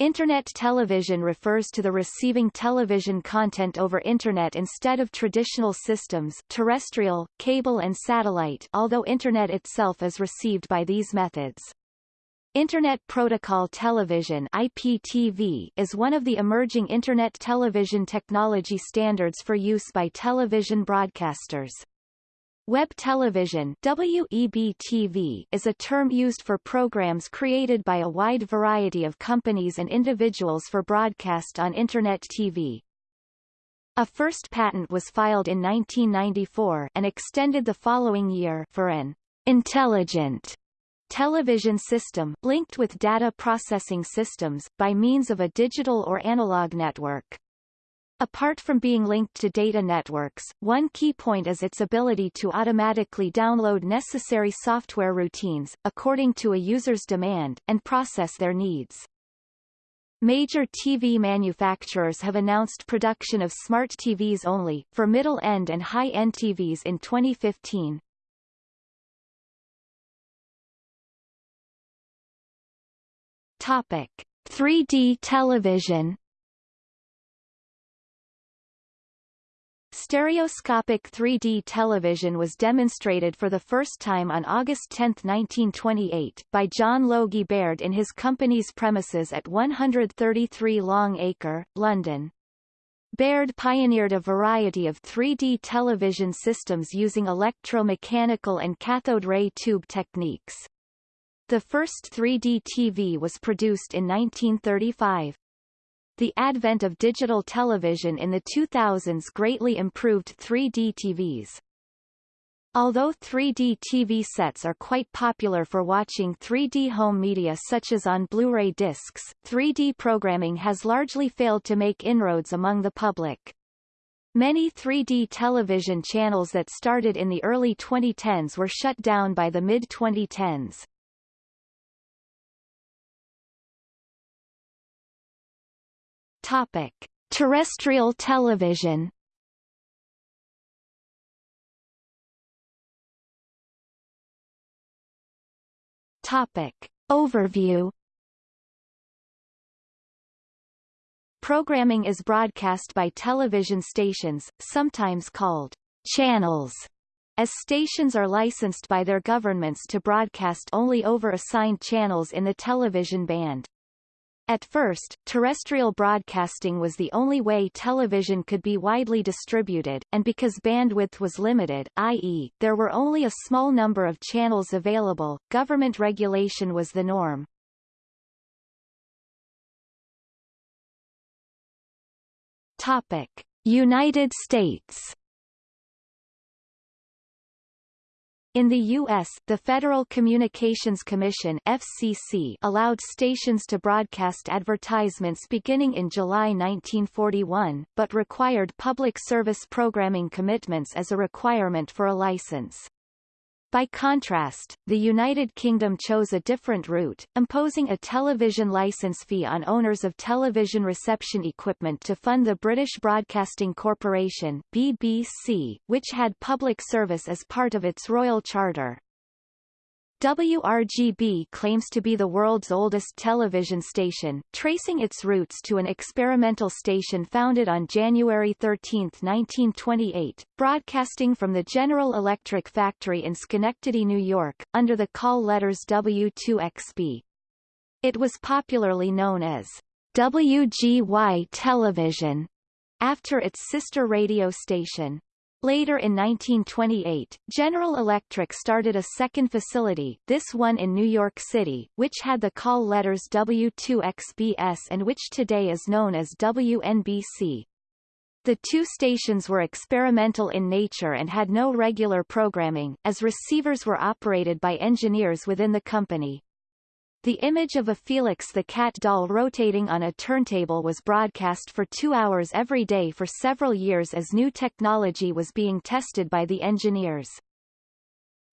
Internet television refers to the receiving television content over Internet instead of traditional systems terrestrial, cable and satellite although Internet itself is received by these methods. Internet Protocol Television IPTV is one of the emerging Internet television technology standards for use by television broadcasters. Web television WEB-TV is a term used for programs created by a wide variety of companies and individuals for broadcast on Internet TV. A first patent was filed in 1994 and extended the following year for an intelligent television system, linked with data processing systems, by means of a digital or analog network. Apart from being linked to data networks, one key point is its ability to automatically download necessary software routines, according to a user's demand, and process their needs. Major TV manufacturers have announced production of smart TVs only, for middle-end and high-end TVs in 2015. Topic. 3D television Stereoscopic 3D television was demonstrated for the first time on August 10, 1928, by John Logie Baird in his company's premises at 133 Long Acre, London. Baird pioneered a variety of 3D television systems using electromechanical and cathode ray tube techniques. The first 3D TV was produced in 1935. The advent of digital television in the 2000s greatly improved 3D TVs. Although 3D TV sets are quite popular for watching 3D home media such as on Blu-ray discs, 3D programming has largely failed to make inroads among the public. Many 3D television channels that started in the early 2010s were shut down by the mid-2010s. Topic: Terrestrial television. Topic: Overview. Programming is broadcast by television stations, sometimes called channels, as stations are licensed by their governments to broadcast only over assigned channels in the television band. At first, terrestrial broadcasting was the only way television could be widely distributed, and because bandwidth was limited, i.e., there were only a small number of channels available, government regulation was the norm. Topic: United States In the U.S., the Federal Communications Commission FCC allowed stations to broadcast advertisements beginning in July 1941, but required public service programming commitments as a requirement for a license. By contrast, the United Kingdom chose a different route, imposing a television license fee on owners of television reception equipment to fund the British Broadcasting Corporation BBC, which had public service as part of its royal charter. WRGB claims to be the world's oldest television station, tracing its roots to an experimental station founded on January 13, 1928, broadcasting from the General Electric factory in Schenectady, New York, under the call letters W2XB. It was popularly known as WGY Television, after its sister radio station. Later in 1928, General Electric started a second facility, this one in New York City, which had the call letters W2XBS and which today is known as WNBC. The two stations were experimental in nature and had no regular programming, as receivers were operated by engineers within the company. The image of a Felix the Cat doll rotating on a turntable was broadcast for two hours every day for several years as new technology was being tested by the engineers.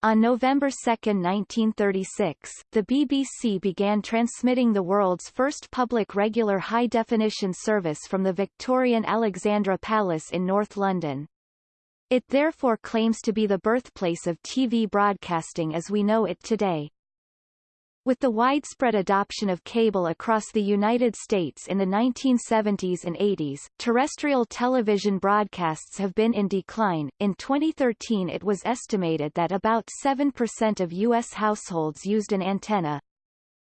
On November 2, 1936, the BBC began transmitting the world's first public regular high-definition service from the Victorian Alexandra Palace in North London. It therefore claims to be the birthplace of TV broadcasting as we know it today. With the widespread adoption of cable across the United States in the 1970s and 80s, terrestrial television broadcasts have been in decline. In 2013 it was estimated that about 7% of U.S. households used an antenna.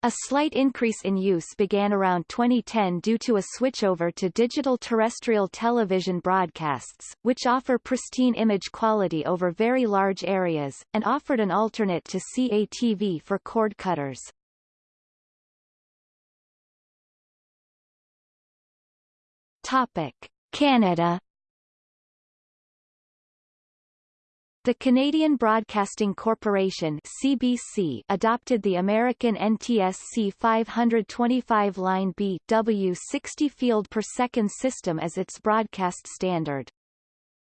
A slight increase in use began around 2010 due to a switchover to digital terrestrial television broadcasts, which offer pristine image quality over very large areas, and offered an alternate to CATV for cord cutters. Topic. Canada The Canadian Broadcasting Corporation CBC adopted the American NTSC 525 line B W 60 field per second system as its broadcast standard.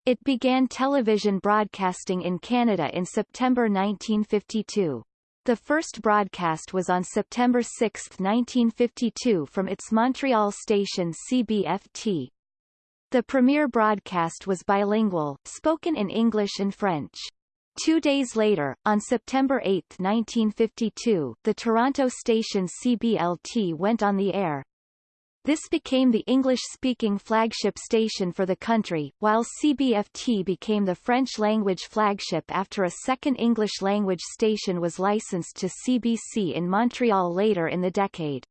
It began television broadcasting in Canada in September 1952. The first broadcast was on September 6, 1952 from its Montreal station CBFT, the premiere broadcast was bilingual, spoken in English and French. Two days later, on September 8, 1952, the Toronto station CBLT went on the air. This became the English-speaking flagship station for the country, while CBFT became the French-language flagship after a second English-language station was licensed to CBC in Montreal later in the decade.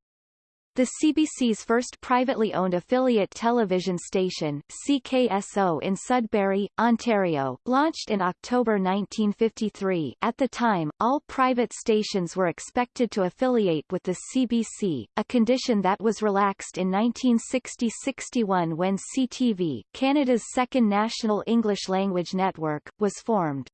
The CBC's first privately owned affiliate television station, CKSO in Sudbury, Ontario, launched in October 1953. At the time, all private stations were expected to affiliate with the CBC, a condition that was relaxed in 1960-61 when CTV, Canada's second national English-language network, was formed.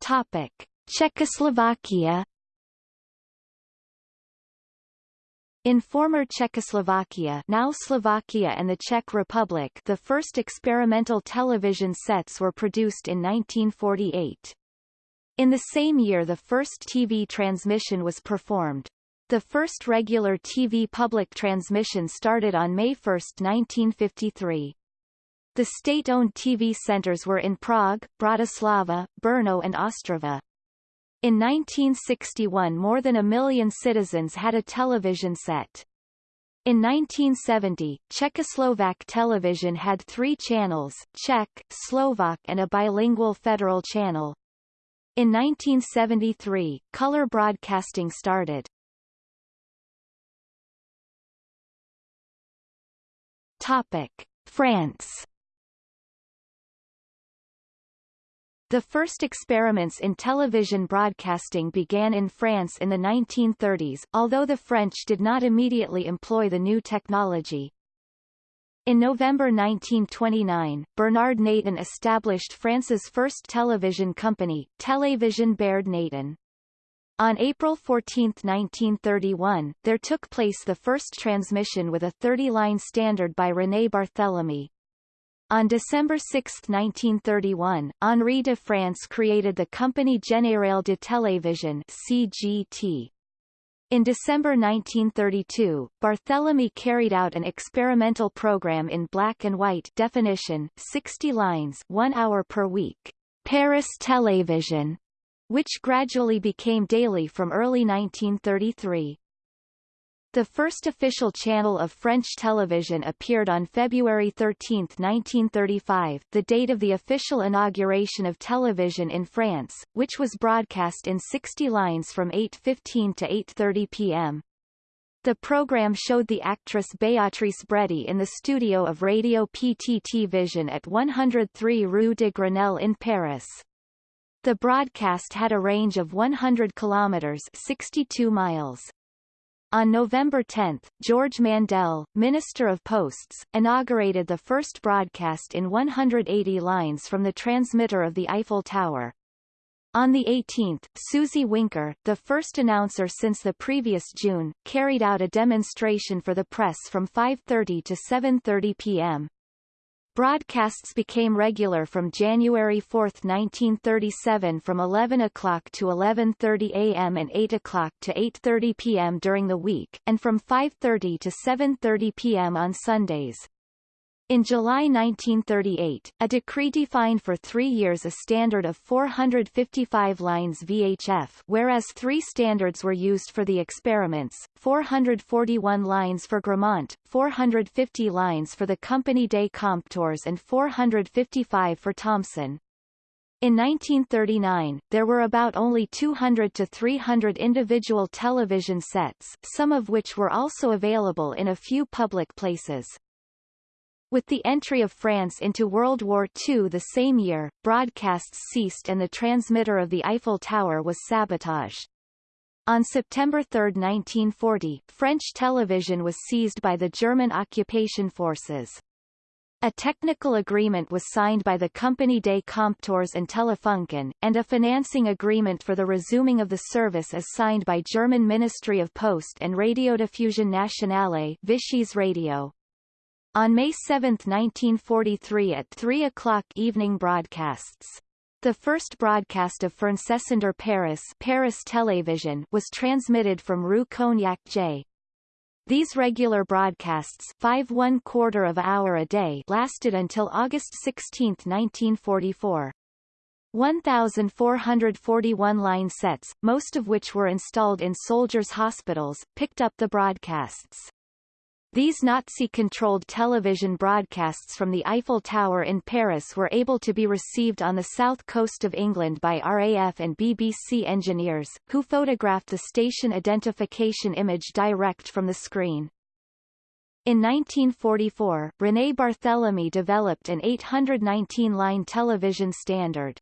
Topic. Czechoslovakia In former Czechoslovakia now Slovakia and the Czech Republic the first experimental television sets were produced in 1948. In the same year the first TV transmission was performed. The first regular TV public transmission started on May 1, 1953. The state-owned TV centers were in Prague, Bratislava, Brno and Ostrava. In 1961 more than a million citizens had a television set. In 1970, Czechoslovak television had three channels, Czech, Slovak and a bilingual federal channel. In 1973, color broadcasting started. Topic. France The first experiments in television broadcasting began in France in the 1930s, although the French did not immediately employ the new technology. In November 1929, Bernard Natan established France's first television company, Télévision Baird Natan. On April 14, 1931, there took place the first transmission with a 30-line standard by René Barthélemy. On December 6, 1931, Henri de France created the Compagnie Générale de Télévision CGT. In December 1932, Barthélemy carried out an experimental program in black and white definition 60 lines one hour per week, Paris Télévision, which gradually became daily from early 1933. The first official channel of French television appeared on February 13, 1935, the date of the official inauguration of television in France, which was broadcast in 60 lines from 8.15 to 8.30 p.m. The program showed the actress Béatrice Brédy in the studio of Radio PTT Vision at 103 Rue de Grenelle in Paris. The broadcast had a range of 100 kilometers 62 miles. On November 10, Georges Mandel, Minister of Posts, inaugurated the first broadcast in 180 lines from the transmitter of the Eiffel Tower. On the 18th, Suzy Wincker, the first announcer since the previous June, carried out a demonstration for the press from 5.30 to 7.30 p.m. Broadcasts became regular from January 4, 1937 from 11 o'clock to 11.30 a.m. and 8 o'clock to 8.30 p.m. during the week, and from 5.30 to 7.30 p.m. on Sundays. In July 1938, a decree defined for three years a standard of 455 lines VHF whereas three standards were used for the experiments, 441 lines for Grammont, 450 lines for the Compagnie des Compteurs and 455 for Thomson. In 1939, there were about only 200 to 300 individual television sets, some of which were also available in a few public places. With the entry of France into World War II the same year, broadcasts ceased and the transmitter of the Eiffel Tower was sabotaged. On September 3, 1940, French television was seized by the German occupation forces. A technical agreement was signed by the Compagnie des Compteurs and Telefunken, and a financing agreement for the resuming of the service is signed by German Ministry of Post and Radiodiffusion Nationale Vichy's Radio. On May 7, 1943 at 3 o'clock evening broadcasts. The first broadcast of Fernsehsender Paris, Paris Television was transmitted from Rue Cognacq-Jay. These regular broadcasts five one quarter of hour a day lasted until August 16, 1944. 1,441 line sets, most of which were installed in soldiers' hospitals, picked up the broadcasts. These Nazi-controlled television broadcasts from the Eiffel Tower in Paris were able to be received on the south coast of England by RAF and BBC engineers, who photographed the station identification image direct from the screen. In 1944, René Barthélemy developed an 819-line television standard.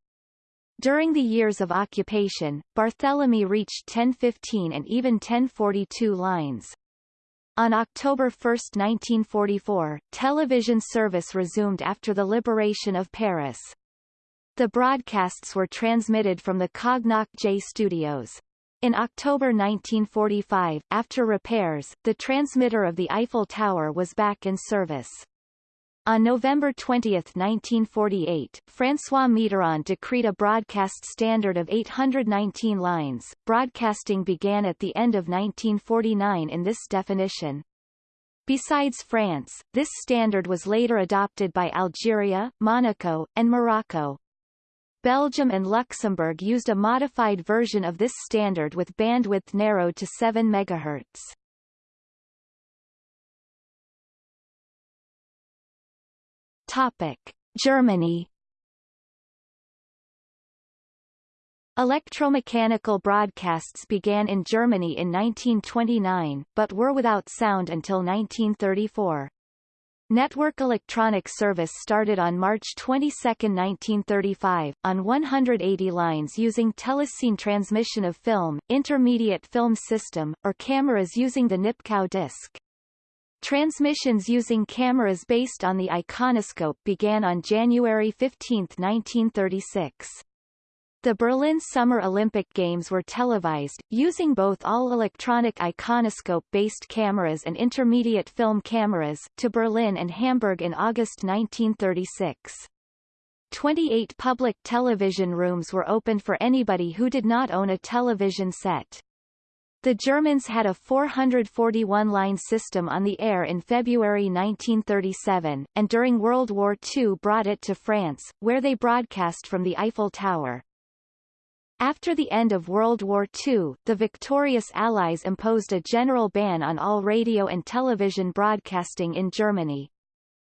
During the years of occupation, Barthélemy reached 1015 and even 1042 lines. On October 1, 1944, television service resumed after the liberation of Paris. The broadcasts were transmitted from the Cognac J studios. In October 1945, after repairs, the transmitter of the Eiffel Tower was back in service. On November 20, 1948, François Mitterrand decreed a broadcast standard of 819 lines. Broadcasting began at the end of 1949 in this definition. Besides France, this standard was later adopted by Algeria, Monaco, and Morocco. Belgium and Luxembourg used a modified version of this standard with bandwidth narrowed to 7 MHz. Topic: Germany. Electromechanical broadcasts began in Germany in 1929, but were without sound until 1934. Network electronic service started on March 22, 1935, on 180 lines using telecine transmission of film, intermediate film system, or cameras using the Nipkow disc. Transmissions using cameras based on the iconoscope began on January 15, 1936. The Berlin Summer Olympic Games were televised, using both all-electronic iconoscope-based cameras and intermediate film cameras, to Berlin and Hamburg in August 1936. 28 public television rooms were opened for anybody who did not own a television set. The Germans had a 441-line system on the air in February 1937, and during World War II brought it to France, where they broadcast from the Eiffel Tower. After the end of World War II, the victorious Allies imposed a general ban on all radio and television broadcasting in Germany.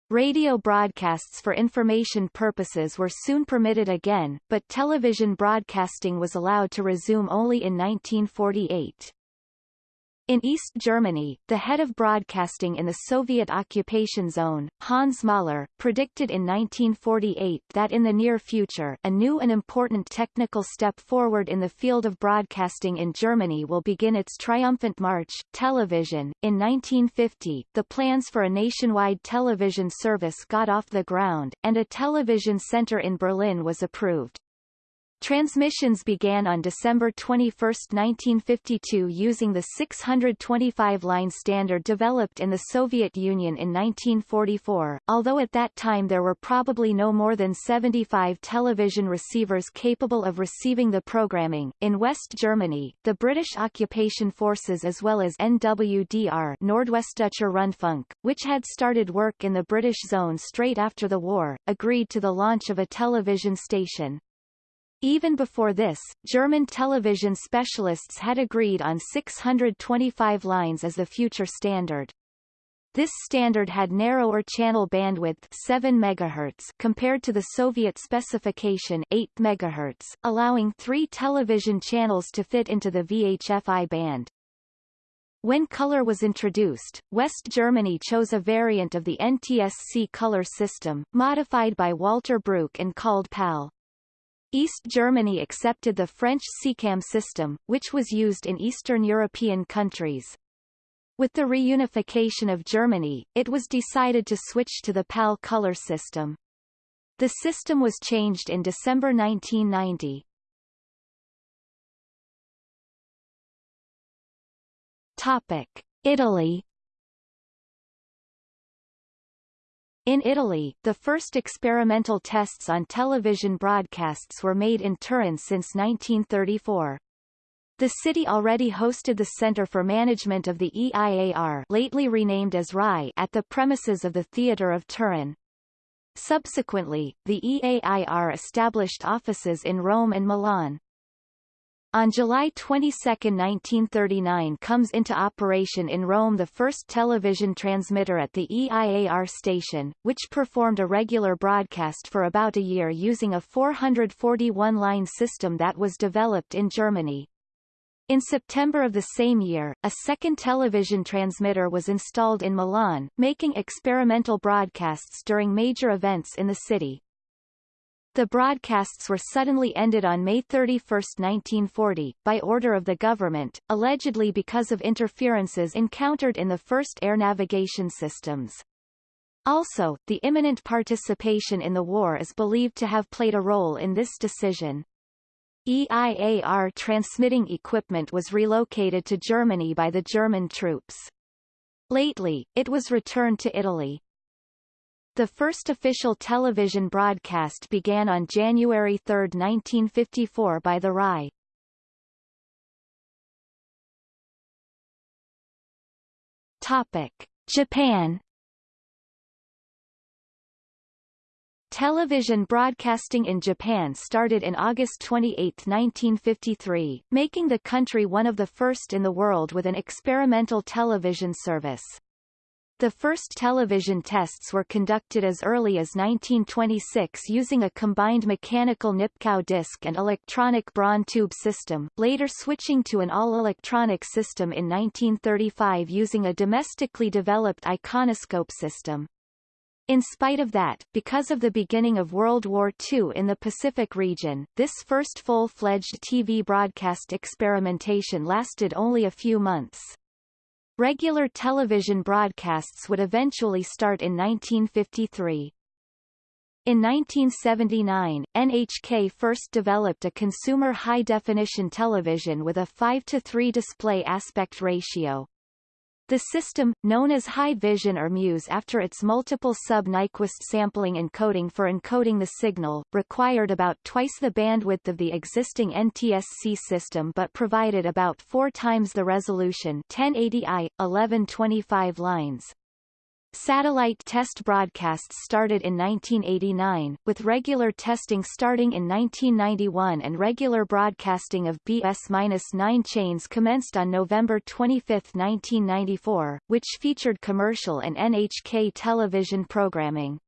Radio broadcasts for information purposes were soon permitted again, but television broadcasting was allowed to resume only in 1948. In East Germany, the head of broadcasting in the Soviet occupation zone, Hans Mahle, predicted in 1948 that in the near future a new and important technical step forward in the field of broadcasting in Germany will begin its triumphant march, television. In 1950, the plans for a nationwide television service got off the ground, and a television center in Berlin was approved. Transmissions began on December 21, 1952 using the 625-line standard developed in the Soviet Union in 1944, although at that time there were probably no more than 75 television receivers capable of receiving the programming. In West Germany, the British occupation forces as well as NWDR Nordwestdeutscher Rundfunk, which had started work in the British zone straight after the war, agreed to the launch of a television station. Even before this, German television specialists had agreed on 625 lines as the future standard. This standard had narrower channel bandwidth 7 MHz compared to the Soviet specification 8 MHz, allowing three television channels to fit into the VHF-I band. When color was introduced, West Germany chose a variant of the NTSC color system, modified by Walter Bruch and called PAL. East Germany accepted the French SECAM system, which was used in Eastern European countries. With the reunification of Germany, it was decided to switch to the PAL color system. The system was changed in December 1990. Topic. Italy In Italy, the first experimental tests on television broadcasts were made in Turin since 1934. The city already hosted the Center for Management of the EIAR lately renamed as RAI at the premises of the Theatre of Turin. Subsequently, the EAIR established offices in Rome and Milan. On July 22, 1939 comes into operation in Rome the first television transmitter at the EIAR station, which performed a regular broadcast for about a year using a 441-line system that was developed in Germany. In September of the same year, a second television transmitter was installed in Milan, making experimental broadcasts during major events in the city. The broadcasts were suddenly ended on May 31, 1940, by order of the government, allegedly because of interferences encountered in the first air navigation systems. Also, the imminent participation in the war is believed to have played a role in this decision. EIAR transmitting equipment was relocated to Germany by the German troops. Lately, it was returned to Italy. The first official television broadcast began on January 3, 1954 by the RAI. Topic. Japan Television broadcasting in Japan started in August 28, 1953, making the country one of the first in the world with an experimental television service. The first television tests were conducted as early as 1926 using a combined mechanical Nipkow disc and electronic Braun tube system, later switching to an all-electronic system in 1935 using a domestically developed iconoscope system. In spite of that, because of the beginning of World War II in the Pacific region, this first full-fledged TV broadcast experimentation lasted only a few months. Regular television broadcasts would eventually start in 1953. In 1979, NHK first developed a consumer high-definition television with a 5 to 3 display aspect ratio. The system, known as High Vision or Muse after its multiple sub-Nyquist sampling encoding for encoding the signal, required about twice the bandwidth of the existing NTSC system but provided about four times the resolution 1080i, 1125 lines. Satellite test broadcasts started in 1989, with regular testing starting in 1991 and regular broadcasting of BS-9 chains commenced on November 25, 1994, which featured commercial and NHK television programming.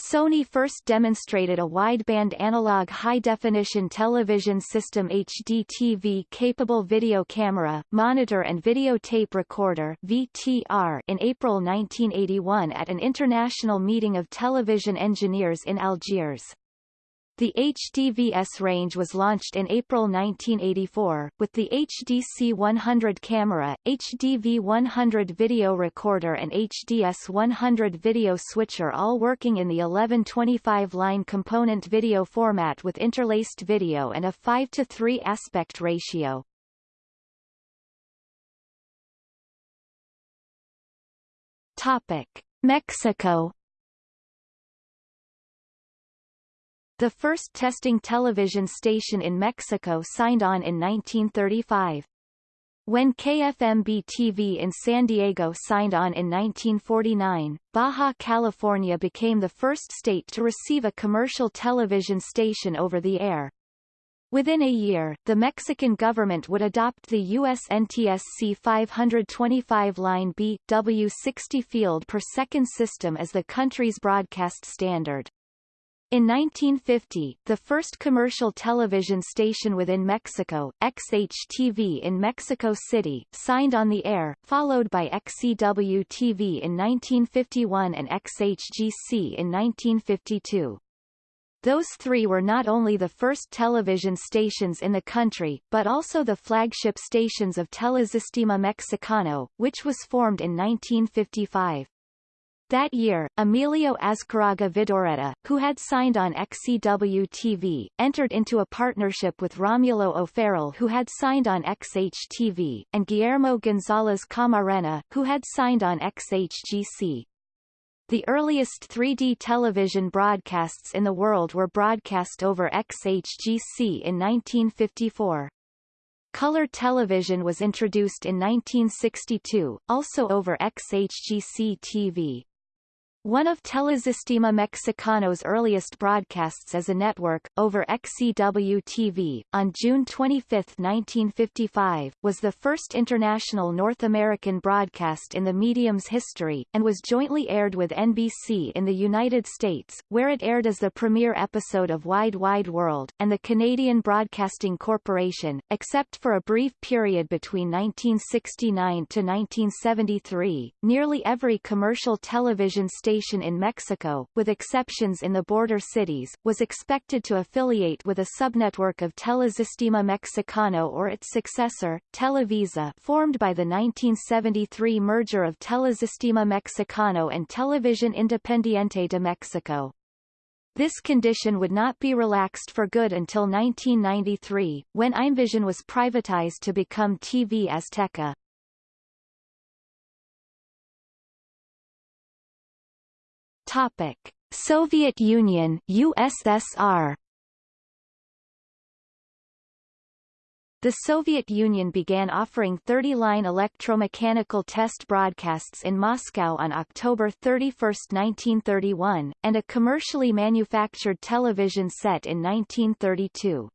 Sony first demonstrated a wideband analog high-definition television system HDTV-capable video camera, monitor and videotape recorder VTR in April 1981 at an international meeting of television engineers in Algiers. The HDVS range was launched in April 1984, with the HDC 100 camera, HDV 100 video recorder and HDS 100 video switcher all working in the 1125 line component video format with interlaced video and a 5 to 3 aspect ratio. Topic: Mexico The first testing television station in Mexico signed on in 1935. When KFMB-TV in San Diego signed on in 1949, Baja California became the first state to receive a commercial television station over the air. Within a year, the Mexican government would adopt the U.S. NTSC 525 line B W60 field per second system as the country's broadcast standard. In 1950, the first commercial television station within Mexico, XHTV in Mexico City, signed on the air, followed by XEW-TV in 1951 and XHGC in 1952. Those three were not only the first television stations in the country, but also the flagship stations of Telesistema Mexicano, which was formed in 1955. That year, Emilio Azcárraga Vidaurreta, who had signed on XEW TV, entered into a partnership with Romulo O'Farrill who had signed on XH-TV, and Guillermo González Camarena, who had signed on XHGC. The earliest 3D television broadcasts in the world were broadcast over XHGC in 1954. Color television was introduced in 1962, also over XHGC TV. One of Telesistema Mexicano's earliest broadcasts as a network, over XEW-TV, on June 25, 1955, was the first international North American broadcast in the medium's history, and was jointly aired with NBC in the United States, where it aired as the premiere episode of Wide Wide World, and the Canadian Broadcasting Corporation, except for a brief period between 1969 to 1973. Nearly every commercial television station station in Mexico, with exceptions in the border cities, was expected to affiliate with a subnetwork of Telesistema Mexicano or its successor, Televisa formed by the 1973 merger of Telesistema Mexicano and Televisión Independiente de Mexico. This condition would not be relaxed for good until 1993, when Imevisión was privatized to become TV Azteca. Topic: Soviet Union USSR The Soviet Union began offering 30-line electromechanical test broadcasts in Moscow on October 31, 1931, and a commercially manufactured television set in 1932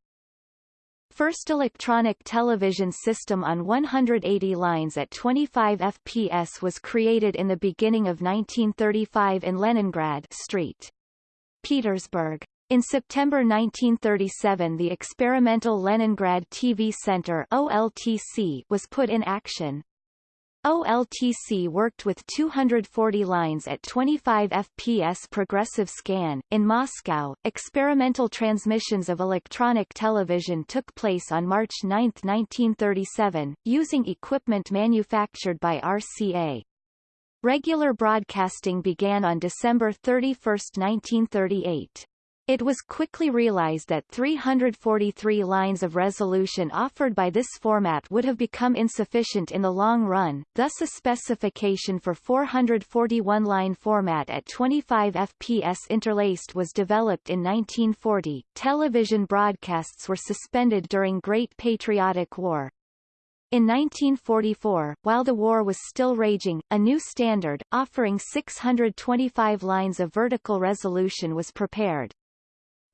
first electronic television system on 180 lines at 25 fps was created in the beginning of 1935 in Leningrad Street. Petersburg. In September 1937 the experimental Leningrad TV Center OLTC was put in action. OLTC worked with 240 lines at 25 fps progressive scan. In Moscow, experimental transmissions of electronic television took place on March 9, 1937, using equipment manufactured by RCA. Regular broadcasting began on December 31, 1938. It was quickly realized that 343 lines of resolution offered by this format would have become insufficient in the long run, thus a specification for 441-line format at 25 fps interlaced was developed in 1940. Television broadcasts were suspended during Great Patriotic War. In 1944, while the war was still raging, a new standard, offering 625 lines of vertical resolution was prepared.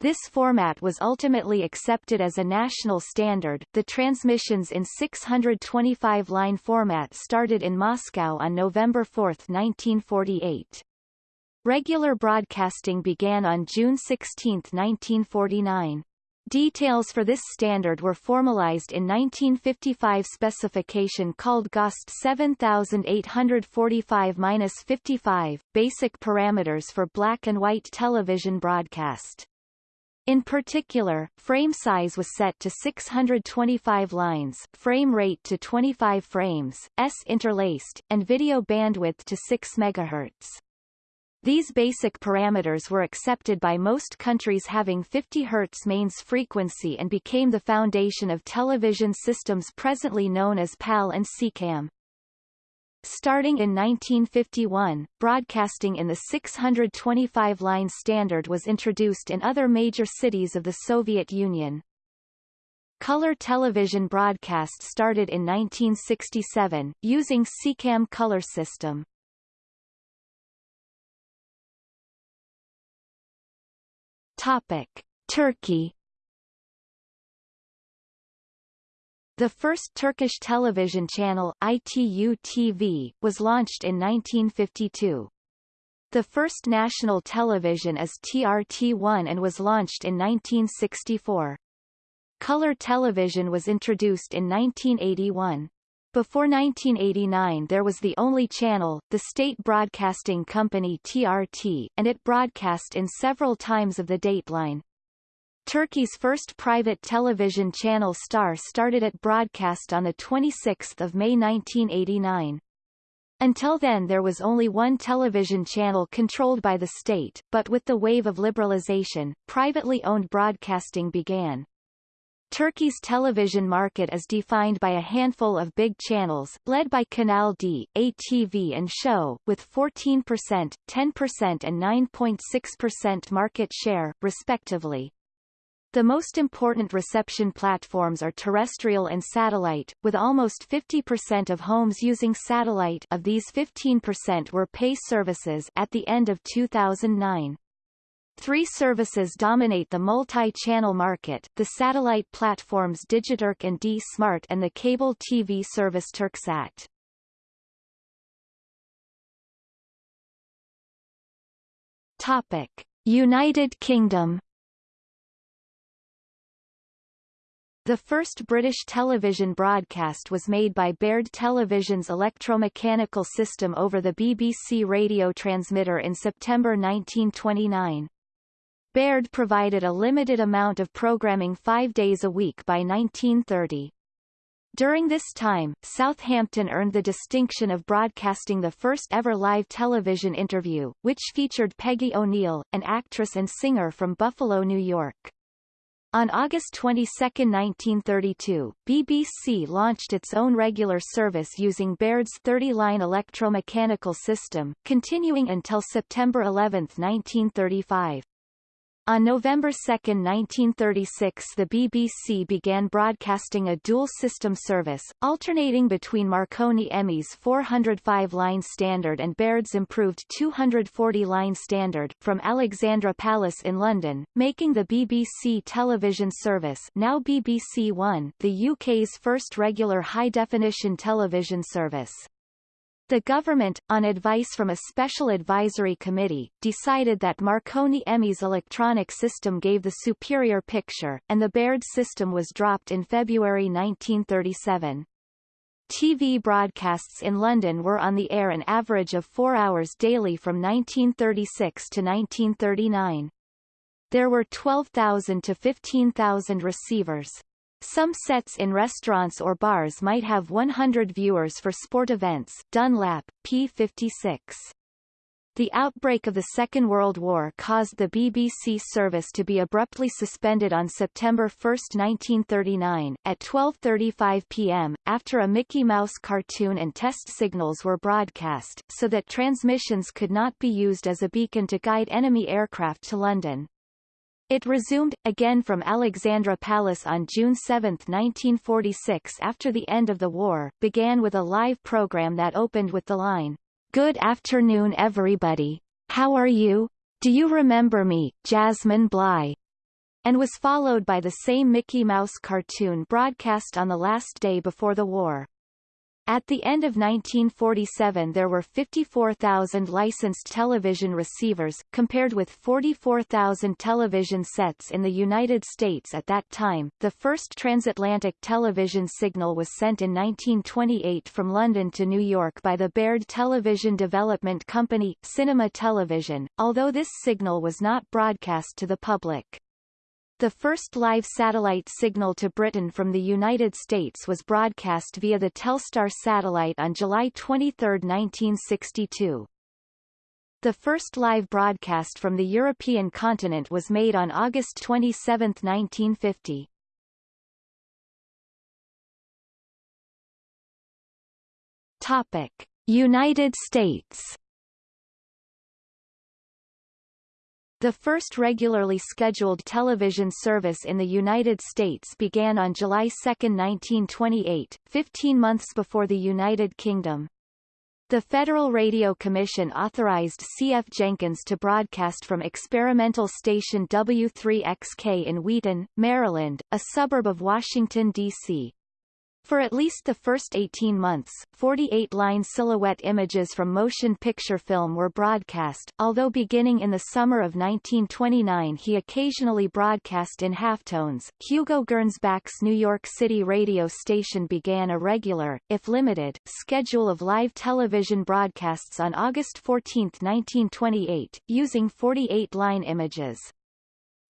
This format was ultimately accepted as a national standard. The transmissions in 625-line format started in Moscow on November 4, 1948. Regular broadcasting began on June 16, 1949. Details for this standard were formalized in 1955 specification called GOST 7845-55, Basic Parameters for Black and White Television Broadcast. In particular, frame size was set to 625 lines, frame rate to 25 frames, s interlaced, and video bandwidth to 6 MHz. These basic parameters were accepted by most countries having 50 Hz mains frequency and became the foundation of television systems presently known as PAL and SECAM. Starting in 1951, broadcasting in the 625-line standard was introduced in other major cities of the Soviet Union. Color television broadcast started in 1967, using SECAM color system. Topic: Turkey The first Turkish television channel, ITU TV, was launched in 1952. The first national television is TRT1 and was launched in 1964. Color television was introduced in 1981. Before 1989 there was the only channel, the state broadcasting company TRT, and it broadcast in several times of the dateline. Turkey's first private television channel Star started at broadcast on 26 May 1989. Until then there was only one television channel controlled by the state, but with the wave of liberalization, privately owned broadcasting began. Turkey's television market is defined by a handful of big channels, led by Kanal D, ATV and Show, with 14%, 10% and 9.6% market share, respectively. The most important reception platforms are terrestrial and satellite, with almost 50% of homes using satellite of these 15% were pay services at the end of 2009. Three services dominate the multi-channel market, the satellite platforms Digiturk and D-Smart and the cable TV service Turksat. Topic. United Kingdom The first British television broadcast was made by Baird Television's electromechanical system over the BBC radio transmitter in September 1929. Baird provided a limited amount of programming five days a week by 1930. During this time, Southampton earned the distinction of broadcasting the first ever live television interview, which featured Peggy O'Neill, an actress and singer from Buffalo, New York. On August 22, 1932, BBC launched its own regular service using Baird's 30-line electromechanical system, continuing until September 11, 1935. On November 2, 1936 the BBC began broadcasting a dual-system service, alternating between Marconi EMI's 405-line standard and Baird's improved 240-line standard, from Alexandra Palace in London, making the BBC television service now BBC One the UK's first regular high-definition television service. The government, on advice from a special advisory committee, decided that Marconi EMI's electronic system gave the superior picture, and the Baird system was dropped in February 1937. TV broadcasts in London were on the air an average of four hours daily from 1936 to 1939. There were 12,000 to 15,000 receivers. Some sets in restaurants or bars might have 100 viewers for sport events Dunlap, p56. The outbreak of the Second World War caused the BBC service to be abruptly suspended on September 1, 1939, at 12.35 p.m., after a Mickey Mouse cartoon and test signals were broadcast, so that transmissions could not be used as a beacon to guide enemy aircraft to London. It resumed, again from Alexandra Palace on June 7, 1946 after the end of the war, began with a live program that opened with the line, Good afternoon everybody. How are you? Do you remember me, Jasmine Bligh? and was followed by the same Mickey Mouse cartoon broadcast on the last day before the war. At the end of 1947 there were 54,000 licensed television receivers, compared with 44,000 television sets in the United States at that time. The first transatlantic television signal was sent in 1928 from London to New York by the Baird Television Development Company, Cinema Television, although this signal was not broadcast to the public. The first live satellite signal to Britain from the United States was broadcast via the Telstar satellite on July 23, 1962. The first live broadcast from the European continent was made on August 27, 1950. Topic: United States The first regularly scheduled television service in the United States began on July 2, 1928, 15 months before the United Kingdom. The Federal Radio Commission authorized C.F. Jenkins to broadcast from experimental station W3XK in Wheaton, Maryland, a suburb of Washington, D.C. For at least the first 18 months, 48-line silhouette images from motion picture film were broadcast, although beginning in the summer of 1929 he occasionally broadcast in halftones. Hugo Gernsback's New York City radio station began a regular, if limited, schedule of live television broadcasts on August 14, 1928, using 48-line images.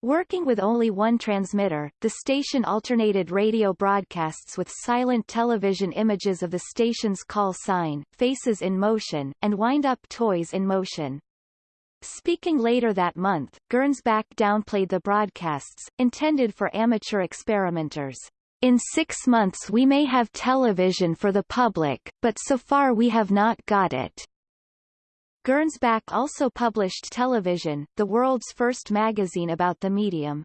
Working with only one transmitter, the station alternated radio broadcasts with silent television images of the station's call sign, faces in motion, and wind-up toys in motion. Speaking later that month, Gernsback downplayed the broadcasts, intended for amateur experimenters. In six months we may have television for the public, but so far we have not got it. Gernsback also published Television, the world's first magazine about the medium.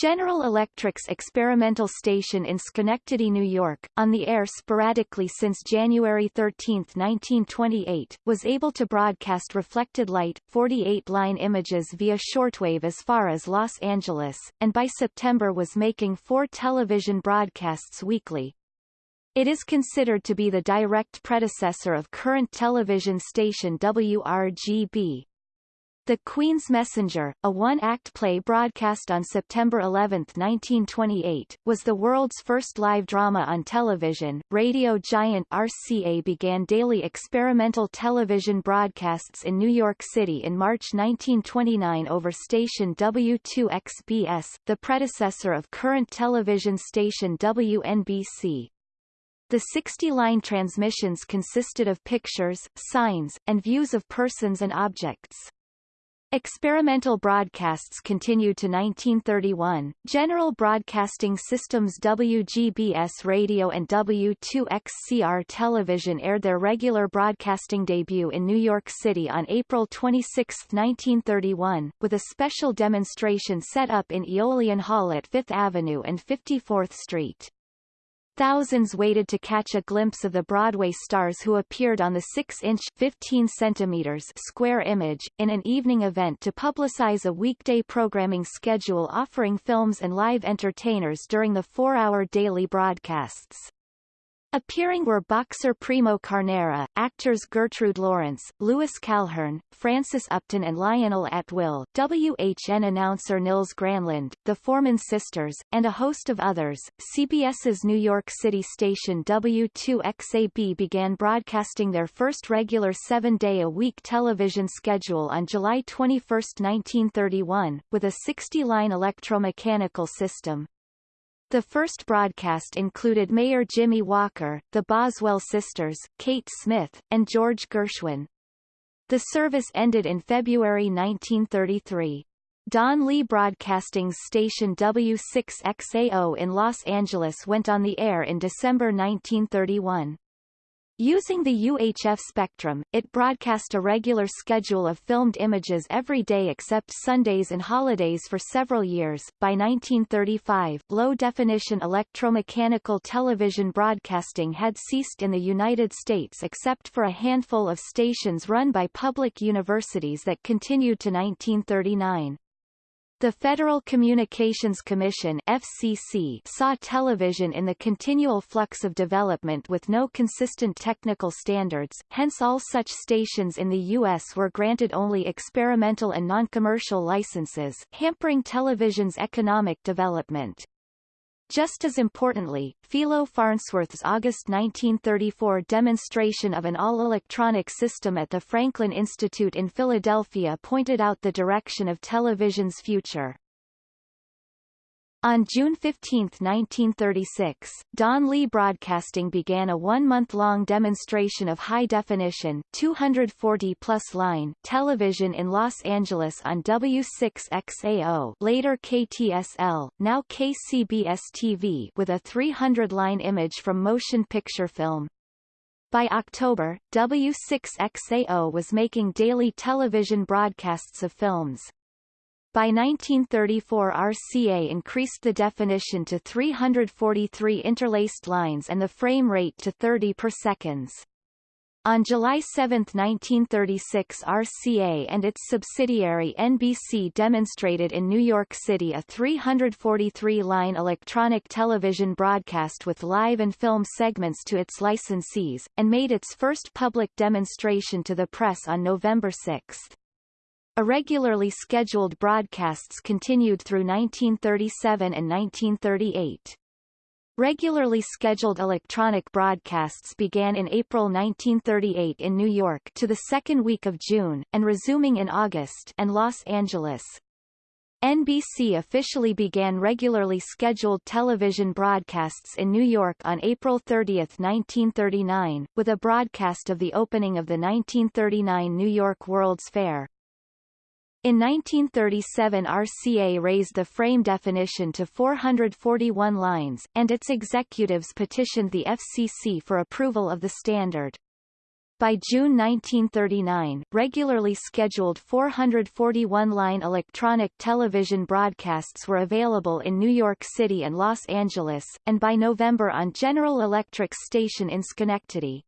General Electric's experimental station in Schenectady, New York, on the air sporadically since January 13, 1928, was able to broadcast reflected light, 48-line images via shortwave as far as Los Angeles, and by September was making four television broadcasts weekly, it is considered to be the direct predecessor of current television station WRGB. The Queen's Messenger, a one-act play broadcast on September 11, 1928, was the world's first live drama on television. Radio giant RCA began daily experimental television broadcasts in New York City in March 1929 over station W2XBS, the predecessor of current television station WNBC. The 60-line transmissions consisted of pictures, signs, and views of persons and objects. Experimental broadcasts continued to 1931. General Broadcasting System's WGBS radio and W2XCR television aired their regular broadcasting debut in New York City on April 26, 1931, with a special demonstration set up in Aeolian Hall at Fifth Avenue and 54th Street. Thousands waited to catch a glimpse of the Broadway stars who appeared on the 6-inch 15 centimeters square image, in an evening event to publicize a weekday programming schedule offering films and live entertainers during the four-hour daily broadcasts. Appearing were boxer Primo Carnera, actors Gertrude Lawrence, Louis Calhern, Frances Upton and Lionel Atwill, WHN announcer Nils Granlund, the Foreman sisters, and a host of others. CBS's New York City station W2XAB began broadcasting their first regular seven-day-a-week television schedule on July 21, 1931, with a 60-line electromechanical system. The first broadcast included Mayor Jimmy Walker, the Boswell sisters, Kate Smith, and George Gershwin. The service ended in February 1933. Don Lee Broadcasting's station W6XAO in Los Angeles went on the air in December 1931. Using the UHF spectrum, it broadcast a regular schedule of filmed images every day except Sundays and holidays for several years. By 1935, low-definition electromechanical television broadcasting had ceased in the United States except for a handful of stations run by public universities that continued to 1939. The Federal Communications Commission FCC saw television in the continual flux of development with no consistent technical standards, hence all such stations in the U.S. were granted only experimental and non-commercial licenses, hampering television's economic development. Just as importantly, Philo Farnsworth's August 1934 demonstration of an all-electronic system at the Franklin Institute in Philadelphia pointed out the direction of television's future. On June 15, 1936, Don Lee Broadcasting began a one-month-long demonstration of high-definition 240-plus line television in Los Angeles on W6XAO later KTSL, now KCBS-TV with a 300-line image from motion picture film. By October, W6XAO was making daily television broadcasts of films. By 1934 RCA increased the definition to 343 interlaced lines and the frame rate to 30 per seconds. On July 7, 1936 RCA and its subsidiary NBC demonstrated in New York City a 343-line electronic television broadcast with live and film segments to its licensees, and made its first public demonstration to the press on November 6. Irregularly scheduled broadcasts continued through 1937 and 1938. Regularly scheduled electronic broadcasts began in April 1938 in New York to the second week of June, and resuming in August and Los Angeles. NBC officially began regularly scheduled television broadcasts in New York on April 30, 1939, with a broadcast of the opening of the 1939 New York World's Fair. In 1937 RCA raised the frame definition to 441 lines, and its executives petitioned the FCC for approval of the standard. By June 1939, regularly scheduled 441-line electronic television broadcasts were available in New York City and Los Angeles, and by November on General Electric's station in Schenectady.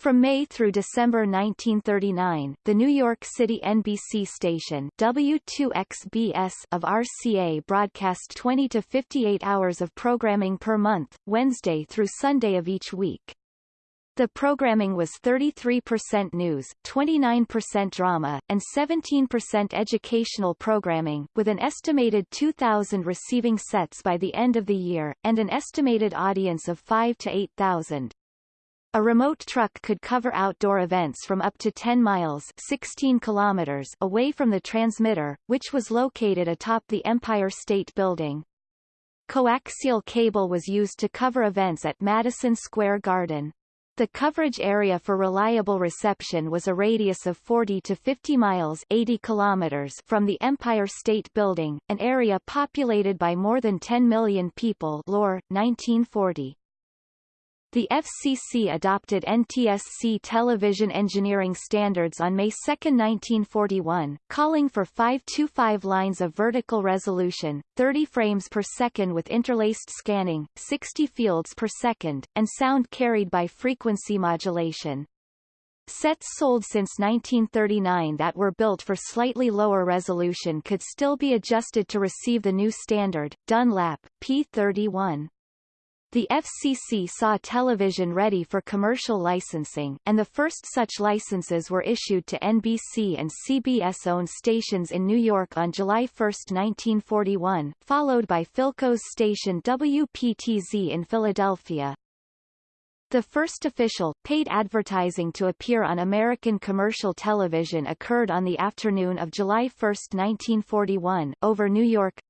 From May through December 1939, the New York City NBC station W2XBS of RCA broadcast 20 to 58 hours of programming per month, Wednesday through Sunday of each week. The programming was 33% news, 29% drama, and 17% educational programming, with an estimated 2,000 receiving sets by the end of the year, and an estimated audience of 5 to 8,000. A remote truck could cover outdoor events from up to 10 miles 16 kilometers away from the transmitter, which was located atop the Empire State Building. Coaxial cable was used to cover events at Madison Square Garden. The coverage area for reliable reception was a radius of 40 to 50 miles 80 kilometers from the Empire State Building, an area populated by more than 10 million people Lohr, 1940. The FCC adopted NTSC television engineering standards on May 2, 1941, calling for 525 lines of vertical resolution, 30 frames per second with interlaced scanning, 60 fields per second, and sound carried by frequency modulation. Sets sold since 1939 that were built for slightly lower resolution could still be adjusted to receive the new standard, Dunlap, P31. The FCC saw television ready for commercial licensing, and the first such licenses were issued to NBC and CBS-owned stations in New York on July 1, 1941, followed by Philco's station WPTZ in Philadelphia. The first official, paid advertising to appear on American commercial television occurred on the afternoon of July 1, 1941, over New York,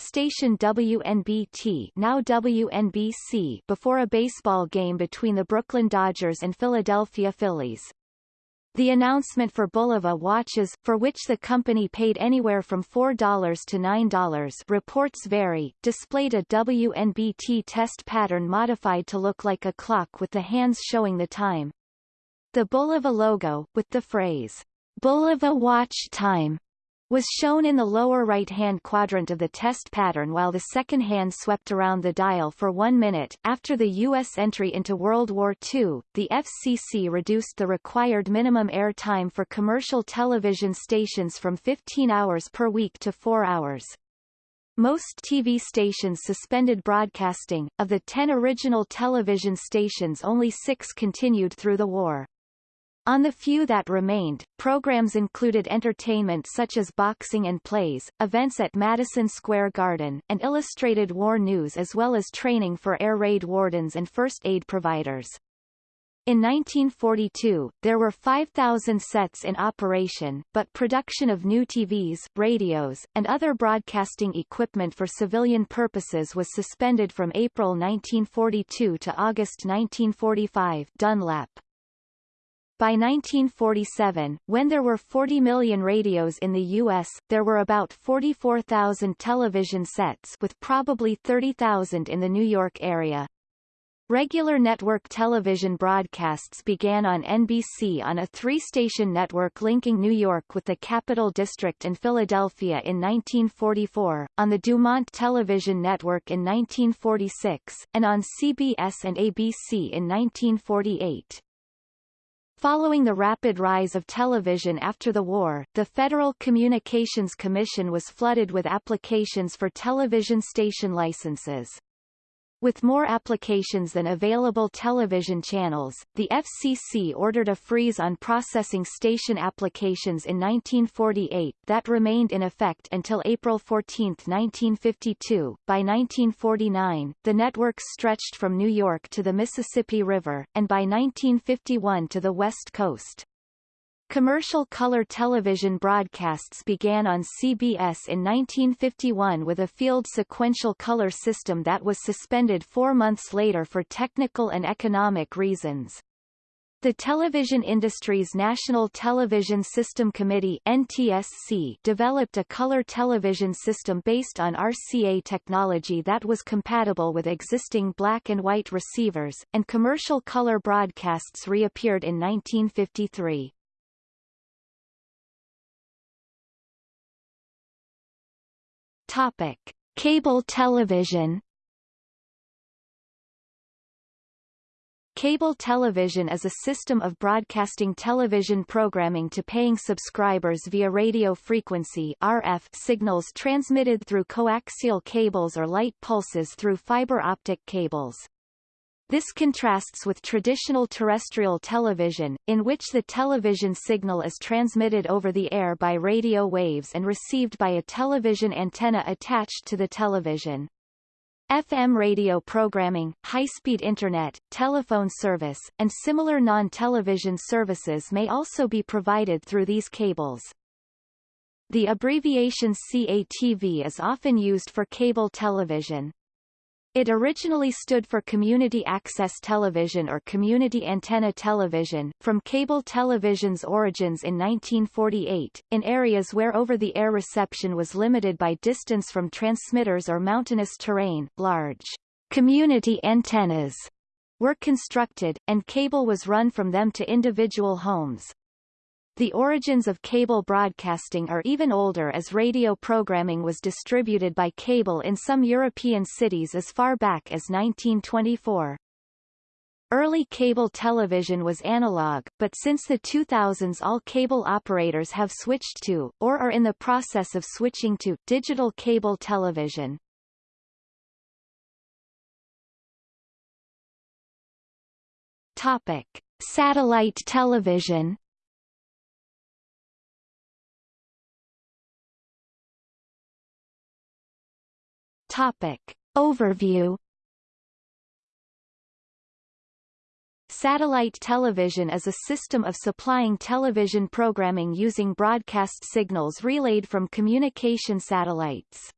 Station WNBT now WNBC before a baseball game between the Brooklyn Dodgers and Philadelphia Phillies. The announcement for Bulova watches, for which the company paid anywhere from $4 to $9 reports vary, displayed a WNBT test pattern modified to look like a clock with the hands showing the time. The Bulova logo, with the phrase, Bulova Watch Time, was shown in the lower right-hand quadrant of the test pattern while the second hand swept around the dial for one minute. After the U.S. entry into World War II, the FCC reduced the required minimum air time for commercial television stations from 15 hours per week to 4 hours. Most TV stations suspended broadcasting. Of the 10 original television stations only six continued through the war. On the few that remained, programs included entertainment such as boxing and plays, events at Madison Square Garden, and illustrated war news as well as training for air raid wardens and first aid providers. In 1942, there were 5,000 sets in operation, but production of new TVs, radios, and other broadcasting equipment for civilian purposes was suspended from April 1942 to August 1945 Dunlap. By 1947, when there were 40 million radios in the U.S., there were about 44,000 television sets with probably 30,000 in the New York area. Regular network television broadcasts began on NBC on a three-station network linking New York with the Capital District and Philadelphia in 1944, on the Dumont Television Network in 1946, and on CBS and ABC in 1948. Following the rapid rise of television after the war, the Federal Communications Commission was flooded with applications for television station licenses. With more applications than available television channels, the FCC ordered a freeze on processing station applications in 1948 that remained in effect until April 14, 1952. By 1949, the networks stretched from New York to the Mississippi River, and by 1951 to the West Coast. Commercial color television broadcasts began on CBS in 1951 with a field sequential color system that was suspended four months later for technical and economic reasons. The Television Industry's National Television System Committee NTSC developed a color television system based on RCA technology that was compatible with existing black and white receivers, and commercial color broadcasts reappeared in 1953. Topic: Cable television. Cable television is a system of broadcasting television programming to paying subscribers via radio frequency RF signals transmitted through coaxial cables or light pulses through fiber optic cables. This contrasts with traditional terrestrial television, in which the television signal is transmitted over the air by radio waves and received by a television antenna attached to the television. FM radio programming, high-speed internet, telephone service, and similar non-television services may also be provided through these cables. The abbreviation CATV is often used for cable television. It originally stood for Community Access Television or Community Antenna Television, from cable television's origins in 1948, in areas where over-the-air reception was limited by distance from transmitters or mountainous terrain, large community antennas were constructed, and cable was run from them to individual homes. The origins of cable broadcasting are even older as radio programming was distributed by cable in some European cities as far back as 1924. Early cable television was analog, but since the 2000s all cable operators have switched to, or are in the process of switching to, digital cable television. Topic. Satellite television Topic. Overview Satellite television is a system of supplying television programming using broadcast signals relayed from communication satellites.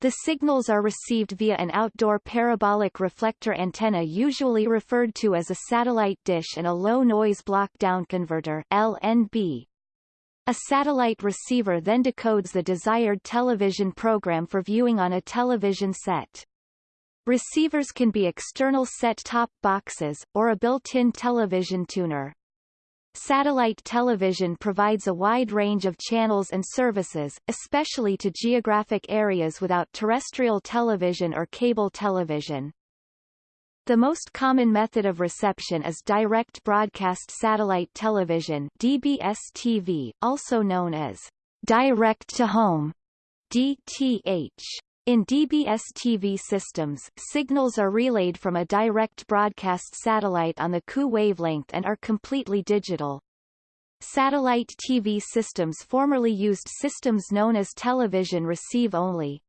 The signals are received via an outdoor parabolic reflector antenna usually referred to as a satellite dish and a low-noise block-down converter LNB, a satellite receiver then decodes the desired television program for viewing on a television set. Receivers can be external set-top boxes, or a built-in television tuner. Satellite television provides a wide range of channels and services, especially to geographic areas without terrestrial television or cable television. The most common method of reception is direct broadcast satellite television DBS-TV, also known as direct-to-home DTH. In DBS-TV systems, signals are relayed from a direct broadcast satellite on the Ku wavelength and are completely digital. Satellite TV systems formerly used systems known as television receive only.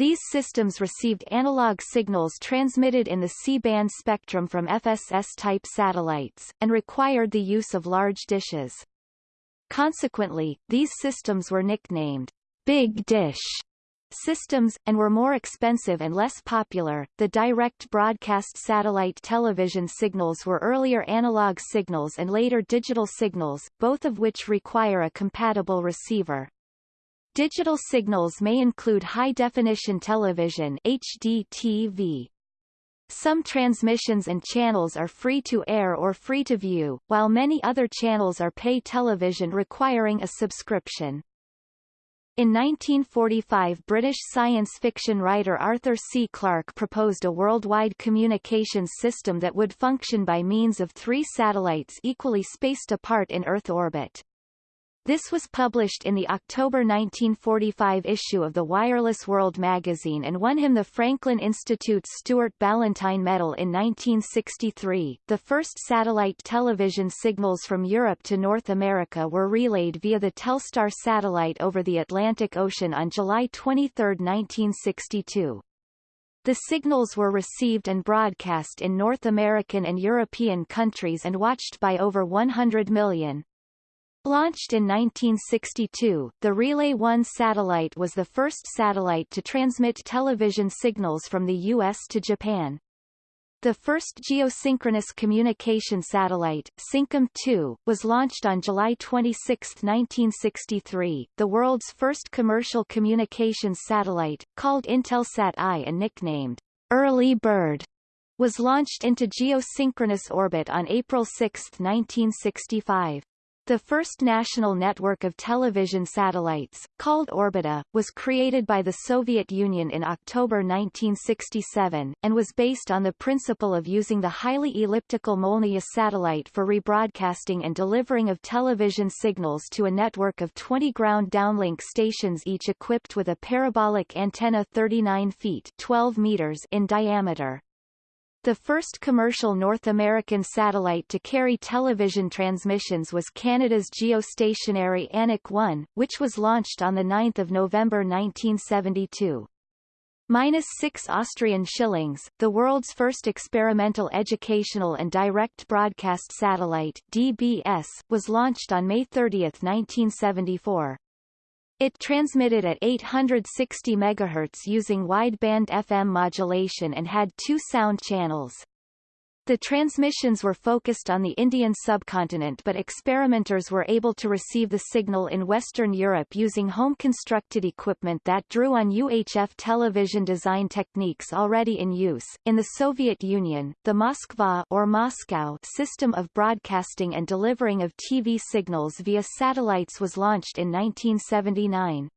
These systems received analog signals transmitted in the C-band spectrum from FSS-type satellites, and required the use of large dishes. Consequently, these systems were nicknamed Big Dish systems, and were more expensive and less popular. The direct broadcast satellite television signals were earlier analog signals and later digital signals, both of which require a compatible receiver. Digital signals may include high-definition television HDTV. Some transmissions and channels are free to air or free to view, while many other channels are pay television requiring a subscription. In 1945 British science fiction writer Arthur C. Clarke proposed a worldwide communications system that would function by means of three satellites equally spaced apart in Earth orbit. This was published in the October 1945 issue of the Wireless World magazine and won him the Franklin Institute's Stuart Ballantine Medal in 1963. The first satellite television signals from Europe to North America were relayed via the Telstar satellite over the Atlantic Ocean on July 23, 1962. The signals were received and broadcast in North American and European countries and watched by over 100 million. Launched in 1962, the Relay 1 satellite was the first satellite to transmit television signals from the U.S. to Japan. The first geosynchronous communication satellite, Syncom-2, was launched on July 26, 1963. The world's first commercial communications satellite, called Intelsat I and nicknamed Early Bird, was launched into geosynchronous orbit on April 6, 1965. The first national network of television satellites, called Orbita, was created by the Soviet Union in October 1967, and was based on the principle of using the highly elliptical Molniya satellite for rebroadcasting and delivering of television signals to a network of 20 ground downlink stations each equipped with a parabolic antenna 39 feet 12 meters in diameter. The first commercial North American satellite to carry television transmissions was Canada's geostationary Anik 1, which was launched on 9 November 1972. Minus 6 Austrian shillings, the world's first experimental educational and direct broadcast satellite DBS, was launched on May 30, 1974. It transmitted at 860 MHz using wideband FM modulation and had two sound channels. The transmissions were focused on the Indian subcontinent but experimenters were able to receive the signal in Western Europe using home-constructed equipment that drew on UHF television design techniques already in use. In the Soviet Union, the Moskva or Moscow system of broadcasting and delivering of TV signals via satellites was launched in 1979.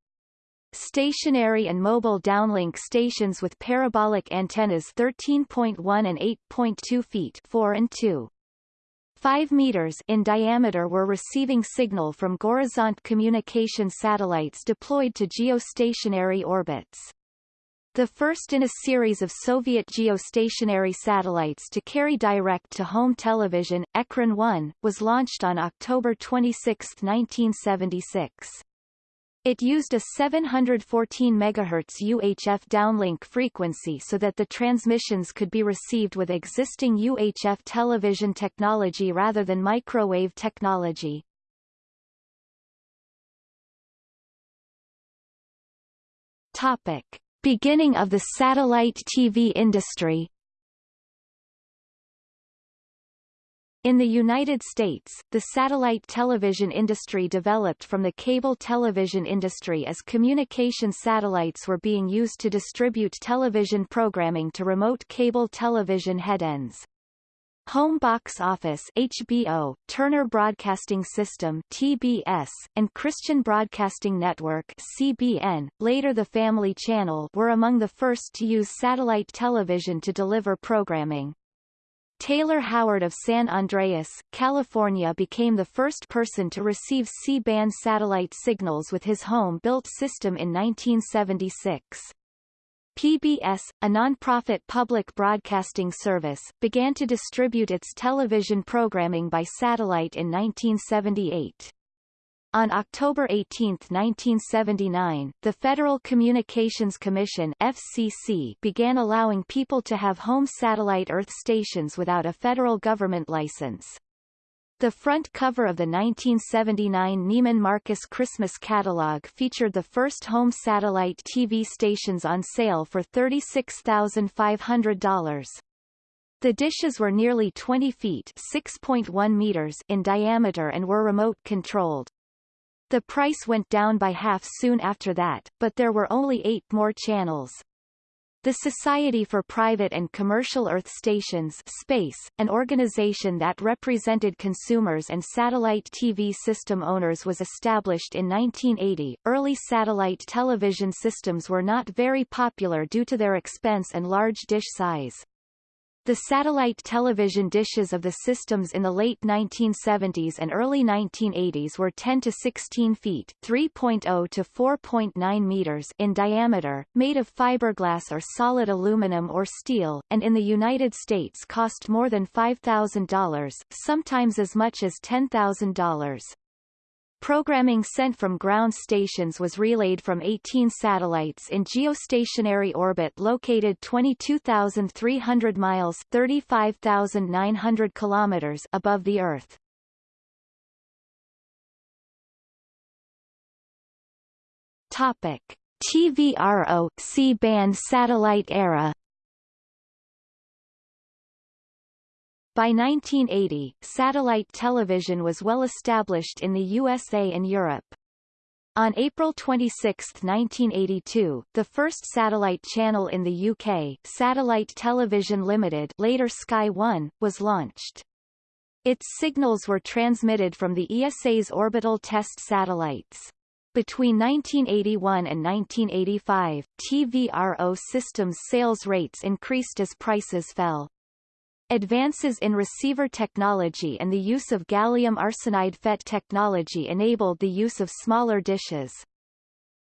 Stationary and mobile downlink stations with parabolic antennas 13.1 and 8.2 feet 4 and 2. 5 meters in diameter were receiving signal from Gorizont communication satellites deployed to geostationary orbits. The first in a series of Soviet geostationary satellites to carry direct-to-home television, Ekran 1, was launched on October 26, 1976. It used a 714 MHz UHF downlink frequency so that the transmissions could be received with existing UHF television technology rather than microwave technology. Topic. Beginning of the satellite TV industry In the United States, the satellite television industry developed from the cable television industry as communication satellites were being used to distribute television programming to remote cable television headends. Home Box Office HBO, Turner Broadcasting System TBS, and Christian Broadcasting Network CBN, later the Family Channel were among the first to use satellite television to deliver programming. Taylor Howard of San Andreas, California became the first person to receive C-band satellite signals with his home-built system in 1976. PBS, a non-profit public broadcasting service, began to distribute its television programming by satellite in 1978. On October 18, 1979, the Federal Communications Commission FCC began allowing people to have home satellite Earth stations without a federal government license. The front cover of the 1979 Neiman Marcus Christmas catalog featured the first home satellite TV stations on sale for $36,500. The dishes were nearly 20 feet 6.1 meters in diameter and were remote controlled. The price went down by half soon after that, but there were only eight more channels. The Society for Private and Commercial Earth Stations SPACE, an organization that represented consumers and satellite TV system owners was established in 1980. Early satellite television systems were not very popular due to their expense and large dish size. The satellite television dishes of the systems in the late 1970s and early 1980s were 10 to 16 feet 3.0 to 4.9 meters in diameter, made of fiberglass or solid aluminum or steel, and in the United States cost more than $5,000, sometimes as much as $10,000. Programming sent from ground stations was relayed from 18 satellites in geostationary orbit located 22,300 miles 35,900 kilometers above the Earth. Topic. TVRO C-band satellite era By 1980, satellite television was well established in the USA and Europe. On April 26, 1982, the first satellite channel in the UK, Satellite Television Limited later Sky One, was launched. Its signals were transmitted from the ESA's orbital test satellites. Between 1981 and 1985, TVRO systems sales rates increased as prices fell. Advances in receiver technology and the use of gallium arsenide FET technology enabled the use of smaller dishes.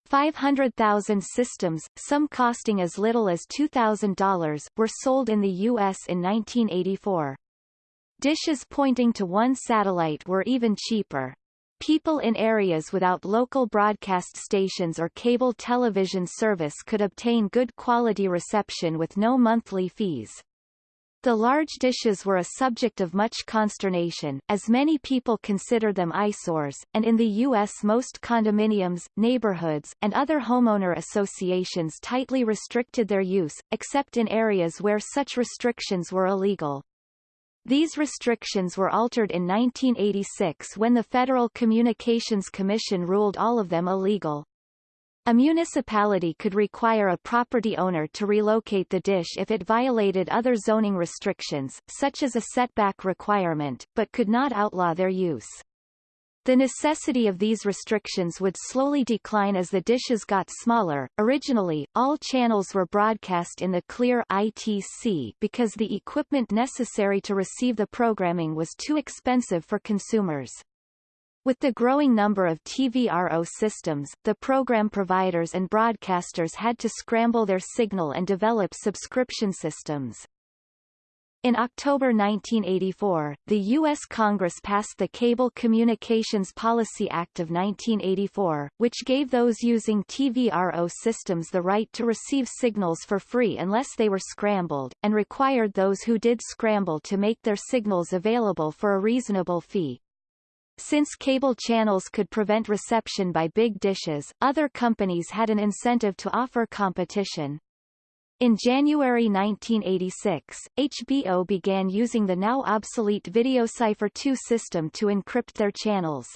500,000 systems, some costing as little as $2,000, were sold in the U.S. in 1984. Dishes pointing to one satellite were even cheaper. People in areas without local broadcast stations or cable television service could obtain good quality reception with no monthly fees. The large dishes were a subject of much consternation, as many people consider them eyesores, and in the U.S. most condominiums, neighborhoods, and other homeowner associations tightly restricted their use, except in areas where such restrictions were illegal. These restrictions were altered in 1986 when the Federal Communications Commission ruled all of them illegal. A municipality could require a property owner to relocate the dish if it violated other zoning restrictions, such as a setback requirement, but could not outlaw their use. The necessity of these restrictions would slowly decline as the dishes got smaller. Originally, all channels were broadcast in the clear ITC because the equipment necessary to receive the programming was too expensive for consumers. With the growing number of TVRO systems, the program providers and broadcasters had to scramble their signal and develop subscription systems. In October 1984, the U.S. Congress passed the Cable Communications Policy Act of 1984, which gave those using TVRO systems the right to receive signals for free unless they were scrambled, and required those who did scramble to make their signals available for a reasonable fee. Since cable channels could prevent reception by big dishes, other companies had an incentive to offer competition. In January 1986, HBO began using the now obsolete VideoCipher 2 system to encrypt their channels.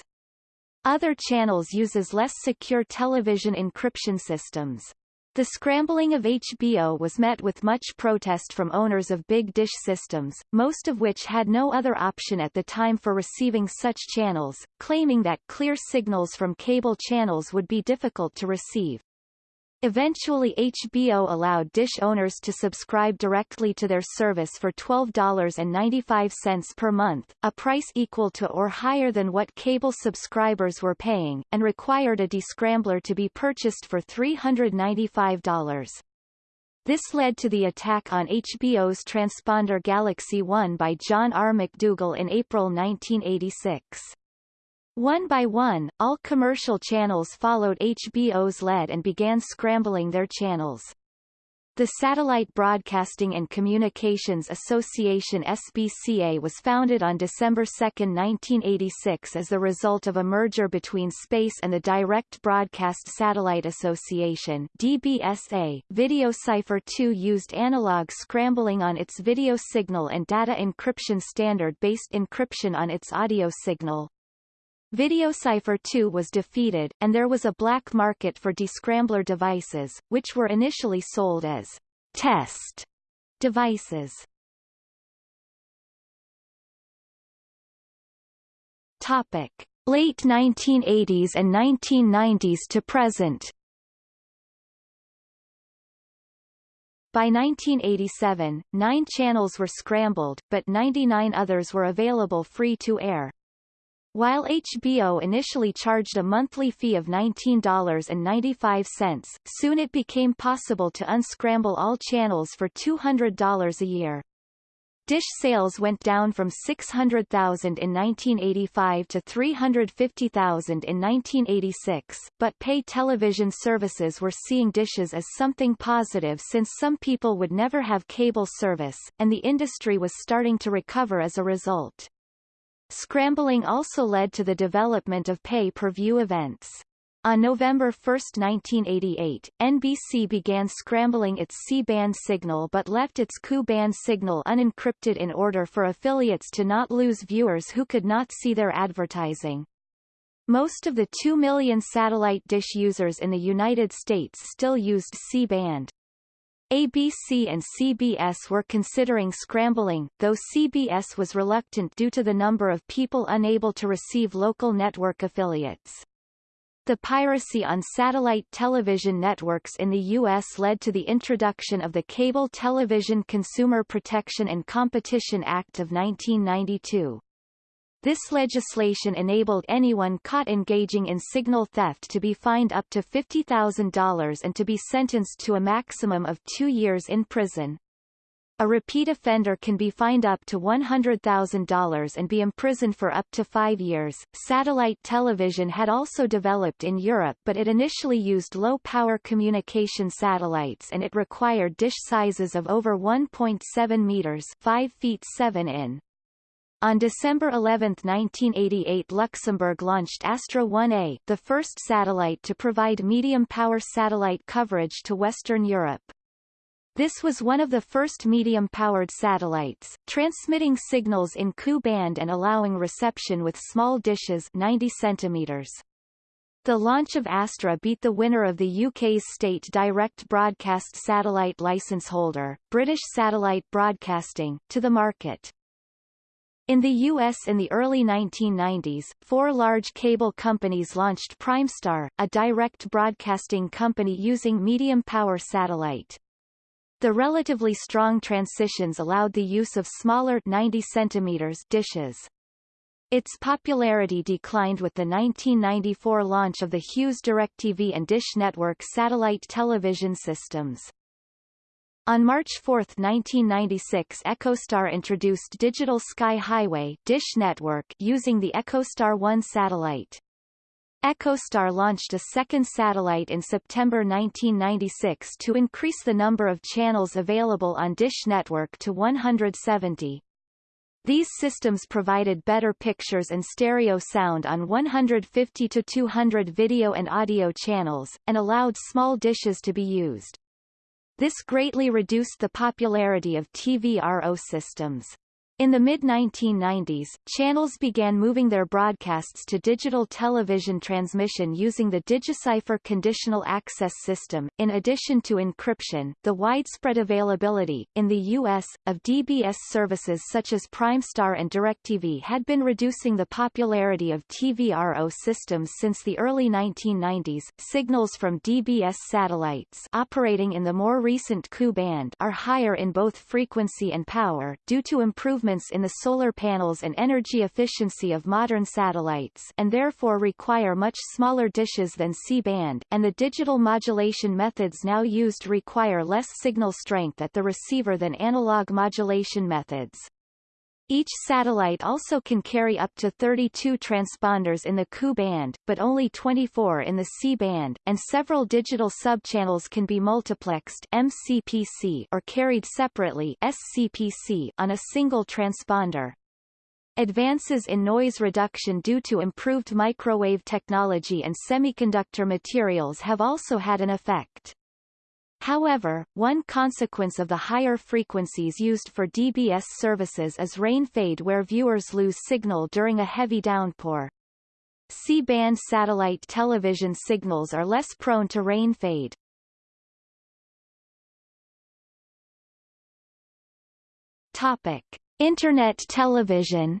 Other channels uses less secure television encryption systems. The scrambling of HBO was met with much protest from owners of big dish systems, most of which had no other option at the time for receiving such channels, claiming that clear signals from cable channels would be difficult to receive. Eventually HBO allowed Dish owners to subscribe directly to their service for $12.95 per month, a price equal to or higher than what cable subscribers were paying, and required a descrambler to be purchased for $395. This led to the attack on HBO's transponder Galaxy One by John R. MacDougall in April 1986. One by one, all commercial channels followed HBO's lead and began scrambling their channels. The Satellite Broadcasting and Communications Association SBCA was founded on December 2, 1986 as the result of a merger between Space and the Direct Broadcast Satellite Association DBSA. VideoCipher 2 used analog scrambling on its video signal and data encryption standard-based encryption on its audio signal. VideoCipher 2 was defeated, and there was a black market for descrambler devices, which were initially sold as test devices. Topic: Late 1980s and 1990s to present. By 1987, nine channels were scrambled, but 99 others were available free to air. While HBO initially charged a monthly fee of $19.95, soon it became possible to unscramble all channels for $200 a year. Dish sales went down from 600,000 in 1985 to 350,000 in 1986, but pay television services were seeing dishes as something positive since some people would never have cable service, and the industry was starting to recover as a result. Scrambling also led to the development of pay-per-view events. On November 1, 1988, NBC began scrambling its C-band signal but left its Ku-band signal unencrypted in order for affiliates to not lose viewers who could not see their advertising. Most of the 2 million satellite dish users in the United States still used C-band. ABC and CBS were considering scrambling, though CBS was reluctant due to the number of people unable to receive local network affiliates. The piracy on satellite television networks in the U.S. led to the introduction of the Cable Television Consumer Protection and Competition Act of 1992. This legislation enabled anyone caught engaging in signal theft to be fined up to $50,000 and to be sentenced to a maximum of two years in prison. A repeat offender can be fined up to $100,000 and be imprisoned for up to five years. Satellite television had also developed in Europe but it initially used low-power communication satellites and it required dish sizes of over 1.7 meters 5 feet 7 in. On December 11, 1988 Luxembourg launched Astra 1A, the first satellite to provide medium-power satellite coverage to Western Europe. This was one of the first medium-powered satellites, transmitting signals in Ku band and allowing reception with small dishes 90 centimeters. The launch of Astra beat the winner of the UK's state direct broadcast satellite license holder, British Satellite Broadcasting, to the market. In the U.S. in the early 1990s, four large cable companies launched Primestar, a direct broadcasting company using medium-power satellite. The relatively strong transitions allowed the use of smaller 90 cm dishes. Its popularity declined with the 1994 launch of the Hughes DirecTV and Dish Network satellite television systems. On March 4, 1996 EchoStar introduced Digital Sky Highway Dish Network using the EchoStar 1 satellite. EchoStar launched a second satellite in September 1996 to increase the number of channels available on Dish Network to 170. These systems provided better pictures and stereo sound on 150 to 200 video and audio channels, and allowed small dishes to be used. This greatly reduced the popularity of TVRO systems. In the mid-1990s, channels began moving their broadcasts to digital television transmission using the DigiCipher conditional access system. In addition to encryption, the widespread availability, in the U.S., of DBS services such as Primestar and DirecTV had been reducing the popularity of TVRO systems since the early 1990s. Signals from DBS satellites operating in the more recent Ku band are higher in both frequency and power, due to improvements improvements in the solar panels and energy efficiency of modern satellites and therefore require much smaller dishes than C-band, and the digital modulation methods now used require less signal strength at the receiver than analog modulation methods. Each satellite also can carry up to 32 transponders in the Ku band, but only 24 in the C band, and several digital subchannels can be multiplexed MCPC or carried separately SCPC on a single transponder. Advances in noise reduction due to improved microwave technology and semiconductor materials have also had an effect. However, one consequence of the higher frequencies used for DBS services is rain fade where viewers lose signal during a heavy downpour. C-band satellite television signals are less prone to rain fade. Topic. Internet television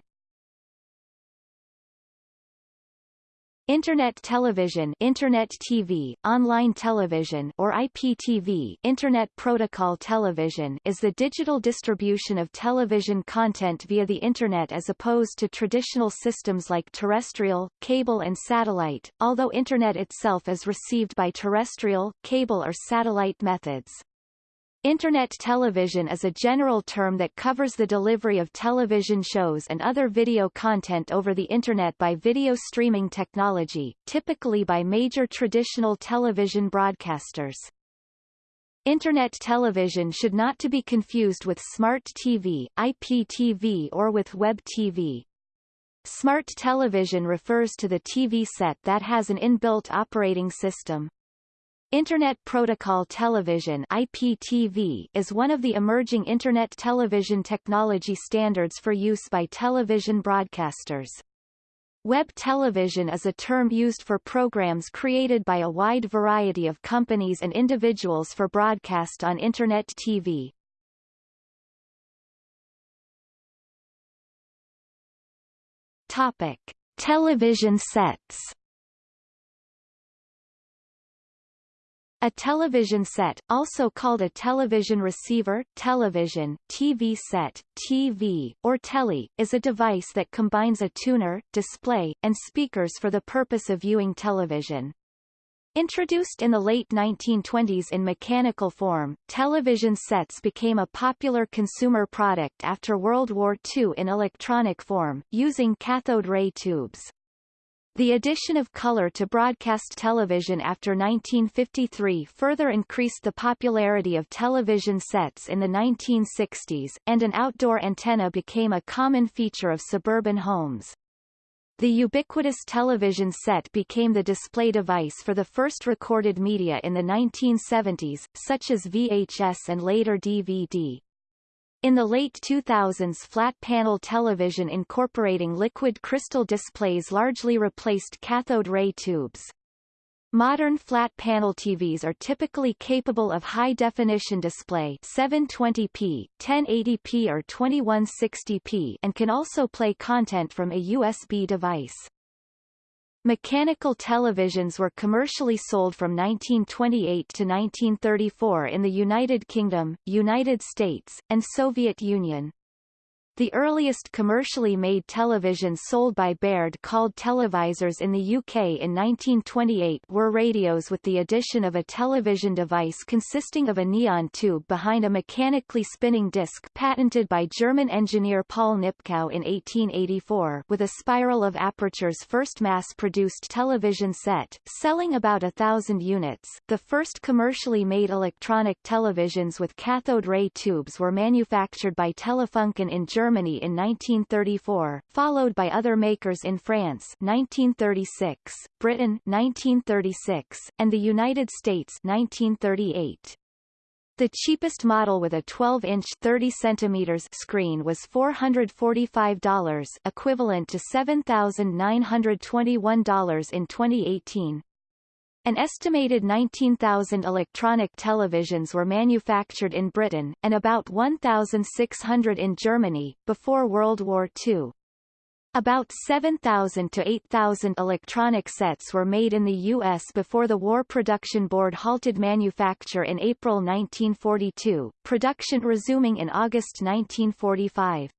Internet television Internet TV, online television or IPTV Internet Protocol television is the digital distribution of television content via the Internet as opposed to traditional systems like terrestrial, cable and satellite, although Internet itself is received by terrestrial, cable or satellite methods. Internet television is a general term that covers the delivery of television shows and other video content over the Internet by video streaming technology, typically by major traditional television broadcasters. Internet television should not to be confused with smart TV, IPTV or with web TV. Smart television refers to the TV set that has an inbuilt operating system. Internet Protocol Television IPTV is one of the emerging Internet television technology standards for use by television broadcasters. Web television is a term used for programs created by a wide variety of companies and individuals for broadcast on Internet TV. Topic. Television sets A television set, also called a television receiver, television, TV set, TV, or telly, is a device that combines a tuner, display, and speakers for the purpose of viewing television. Introduced in the late 1920s in mechanical form, television sets became a popular consumer product after World War II in electronic form, using cathode ray tubes. The addition of color to broadcast television after 1953 further increased the popularity of television sets in the 1960s, and an outdoor antenna became a common feature of suburban homes. The ubiquitous television set became the display device for the first recorded media in the 1970s, such as VHS and later DVD. In the late 2000s flat-panel television incorporating liquid crystal displays largely replaced cathode ray tubes. Modern flat-panel TVs are typically capable of high-definition display 720p, 1080p or 2160p and can also play content from a USB device. Mechanical televisions were commercially sold from 1928 to 1934 in the United Kingdom, United States, and Soviet Union. The earliest commercially made televisions sold by Baird called televisors in the UK in 1928 were radios with the addition of a television device consisting of a neon tube behind a mechanically spinning disc patented by German engineer Paul Nipkow in 1884 with a spiral of apertures first mass-produced television set, selling about a thousand units. The first commercially made electronic televisions with cathode ray tubes were manufactured by Telefunken in Germany Germany in 1934, followed by other makers in France 1936, Britain 1936, and the United States 1938. The cheapest model with a 12-inch 30 centimeters screen was $445 equivalent to $7,921 in 2018. An estimated 19,000 electronic televisions were manufactured in Britain, and about 1,600 in Germany, before World War II. About 7,000 to 8,000 electronic sets were made in the U.S. before the War Production Board halted manufacture in April 1942, production resuming in August 1945.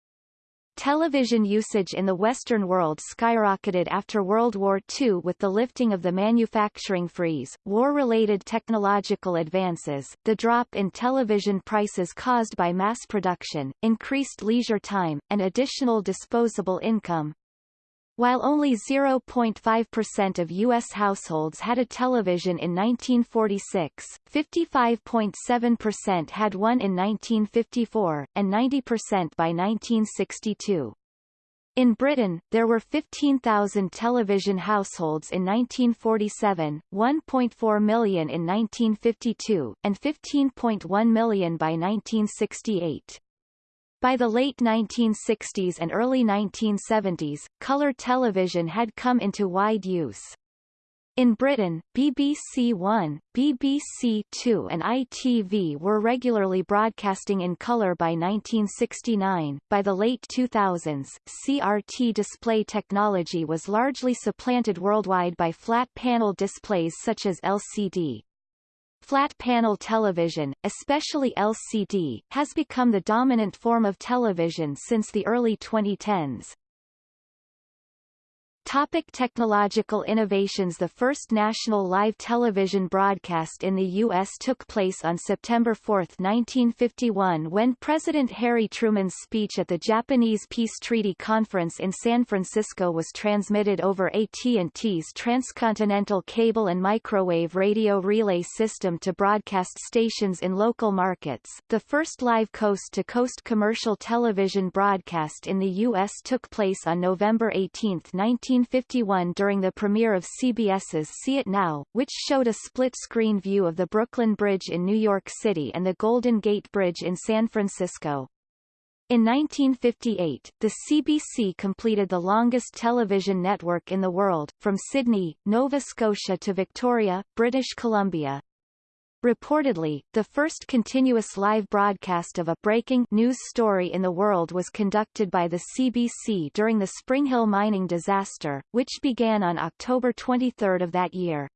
Television usage in the Western world skyrocketed after World War II with the lifting of the manufacturing freeze, war-related technological advances, the drop in television prices caused by mass production, increased leisure time, and additional disposable income. While only 0.5% of U.S. households had a television in 1946, 55.7% had one in 1954, and 90% by 1962. In Britain, there were 15,000 television households in 1947, 1.4 million in 1952, and 15.1 million by 1968. By the late 1960s and early 1970s, colour television had come into wide use. In Britain, BBC One, BBC Two and ITV were regularly broadcasting in colour by 1969. By the late 2000s, CRT display technology was largely supplanted worldwide by flat panel displays such as LCD. Flat panel television, especially LCD, has become the dominant form of television since the early 2010s. Topic technological innovations The first national live television broadcast in the U.S. took place on September 4, 1951 when President Harry Truman's speech at the Japanese Peace Treaty Conference in San Francisco was transmitted over AT&T's transcontinental cable and microwave radio relay system to broadcast stations in local markets. The first live coast-to-coast -coast commercial television broadcast in the U.S. took place on November 18, 19 1951 during the premiere of CBS's See It Now, which showed a split-screen view of the Brooklyn Bridge in New York City and the Golden Gate Bridge in San Francisco. In 1958, the CBC completed the longest television network in the world, from Sydney, Nova Scotia to Victoria, British Columbia, Reportedly, the first continuous live broadcast of a breaking news story in the world was conducted by the CBC during the Springhill mining disaster, which began on October 23 of that year.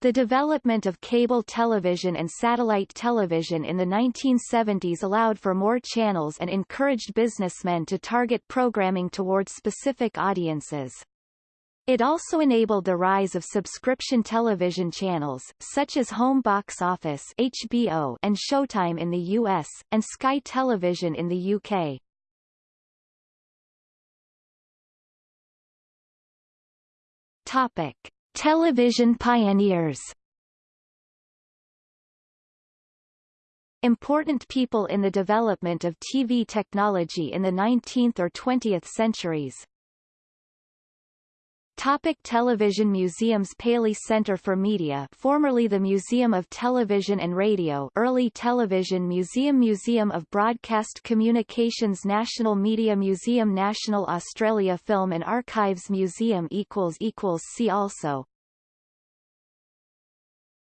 The development of cable television and satellite television in the 1970s allowed for more channels and encouraged businessmen to target programming towards specific audiences. It also enabled the rise of subscription television channels, such as Home Box Office HBO and Showtime in the US, and Sky Television in the UK. Topic. Television pioneers Important people in the development of TV technology in the 19th or 20th centuries Topic television Museums Paley Center for Media formerly the Museum of Television and Radio Early Television Museum Museum of Broadcast Communications National Media Museum National Australia Film and Archives Museum See also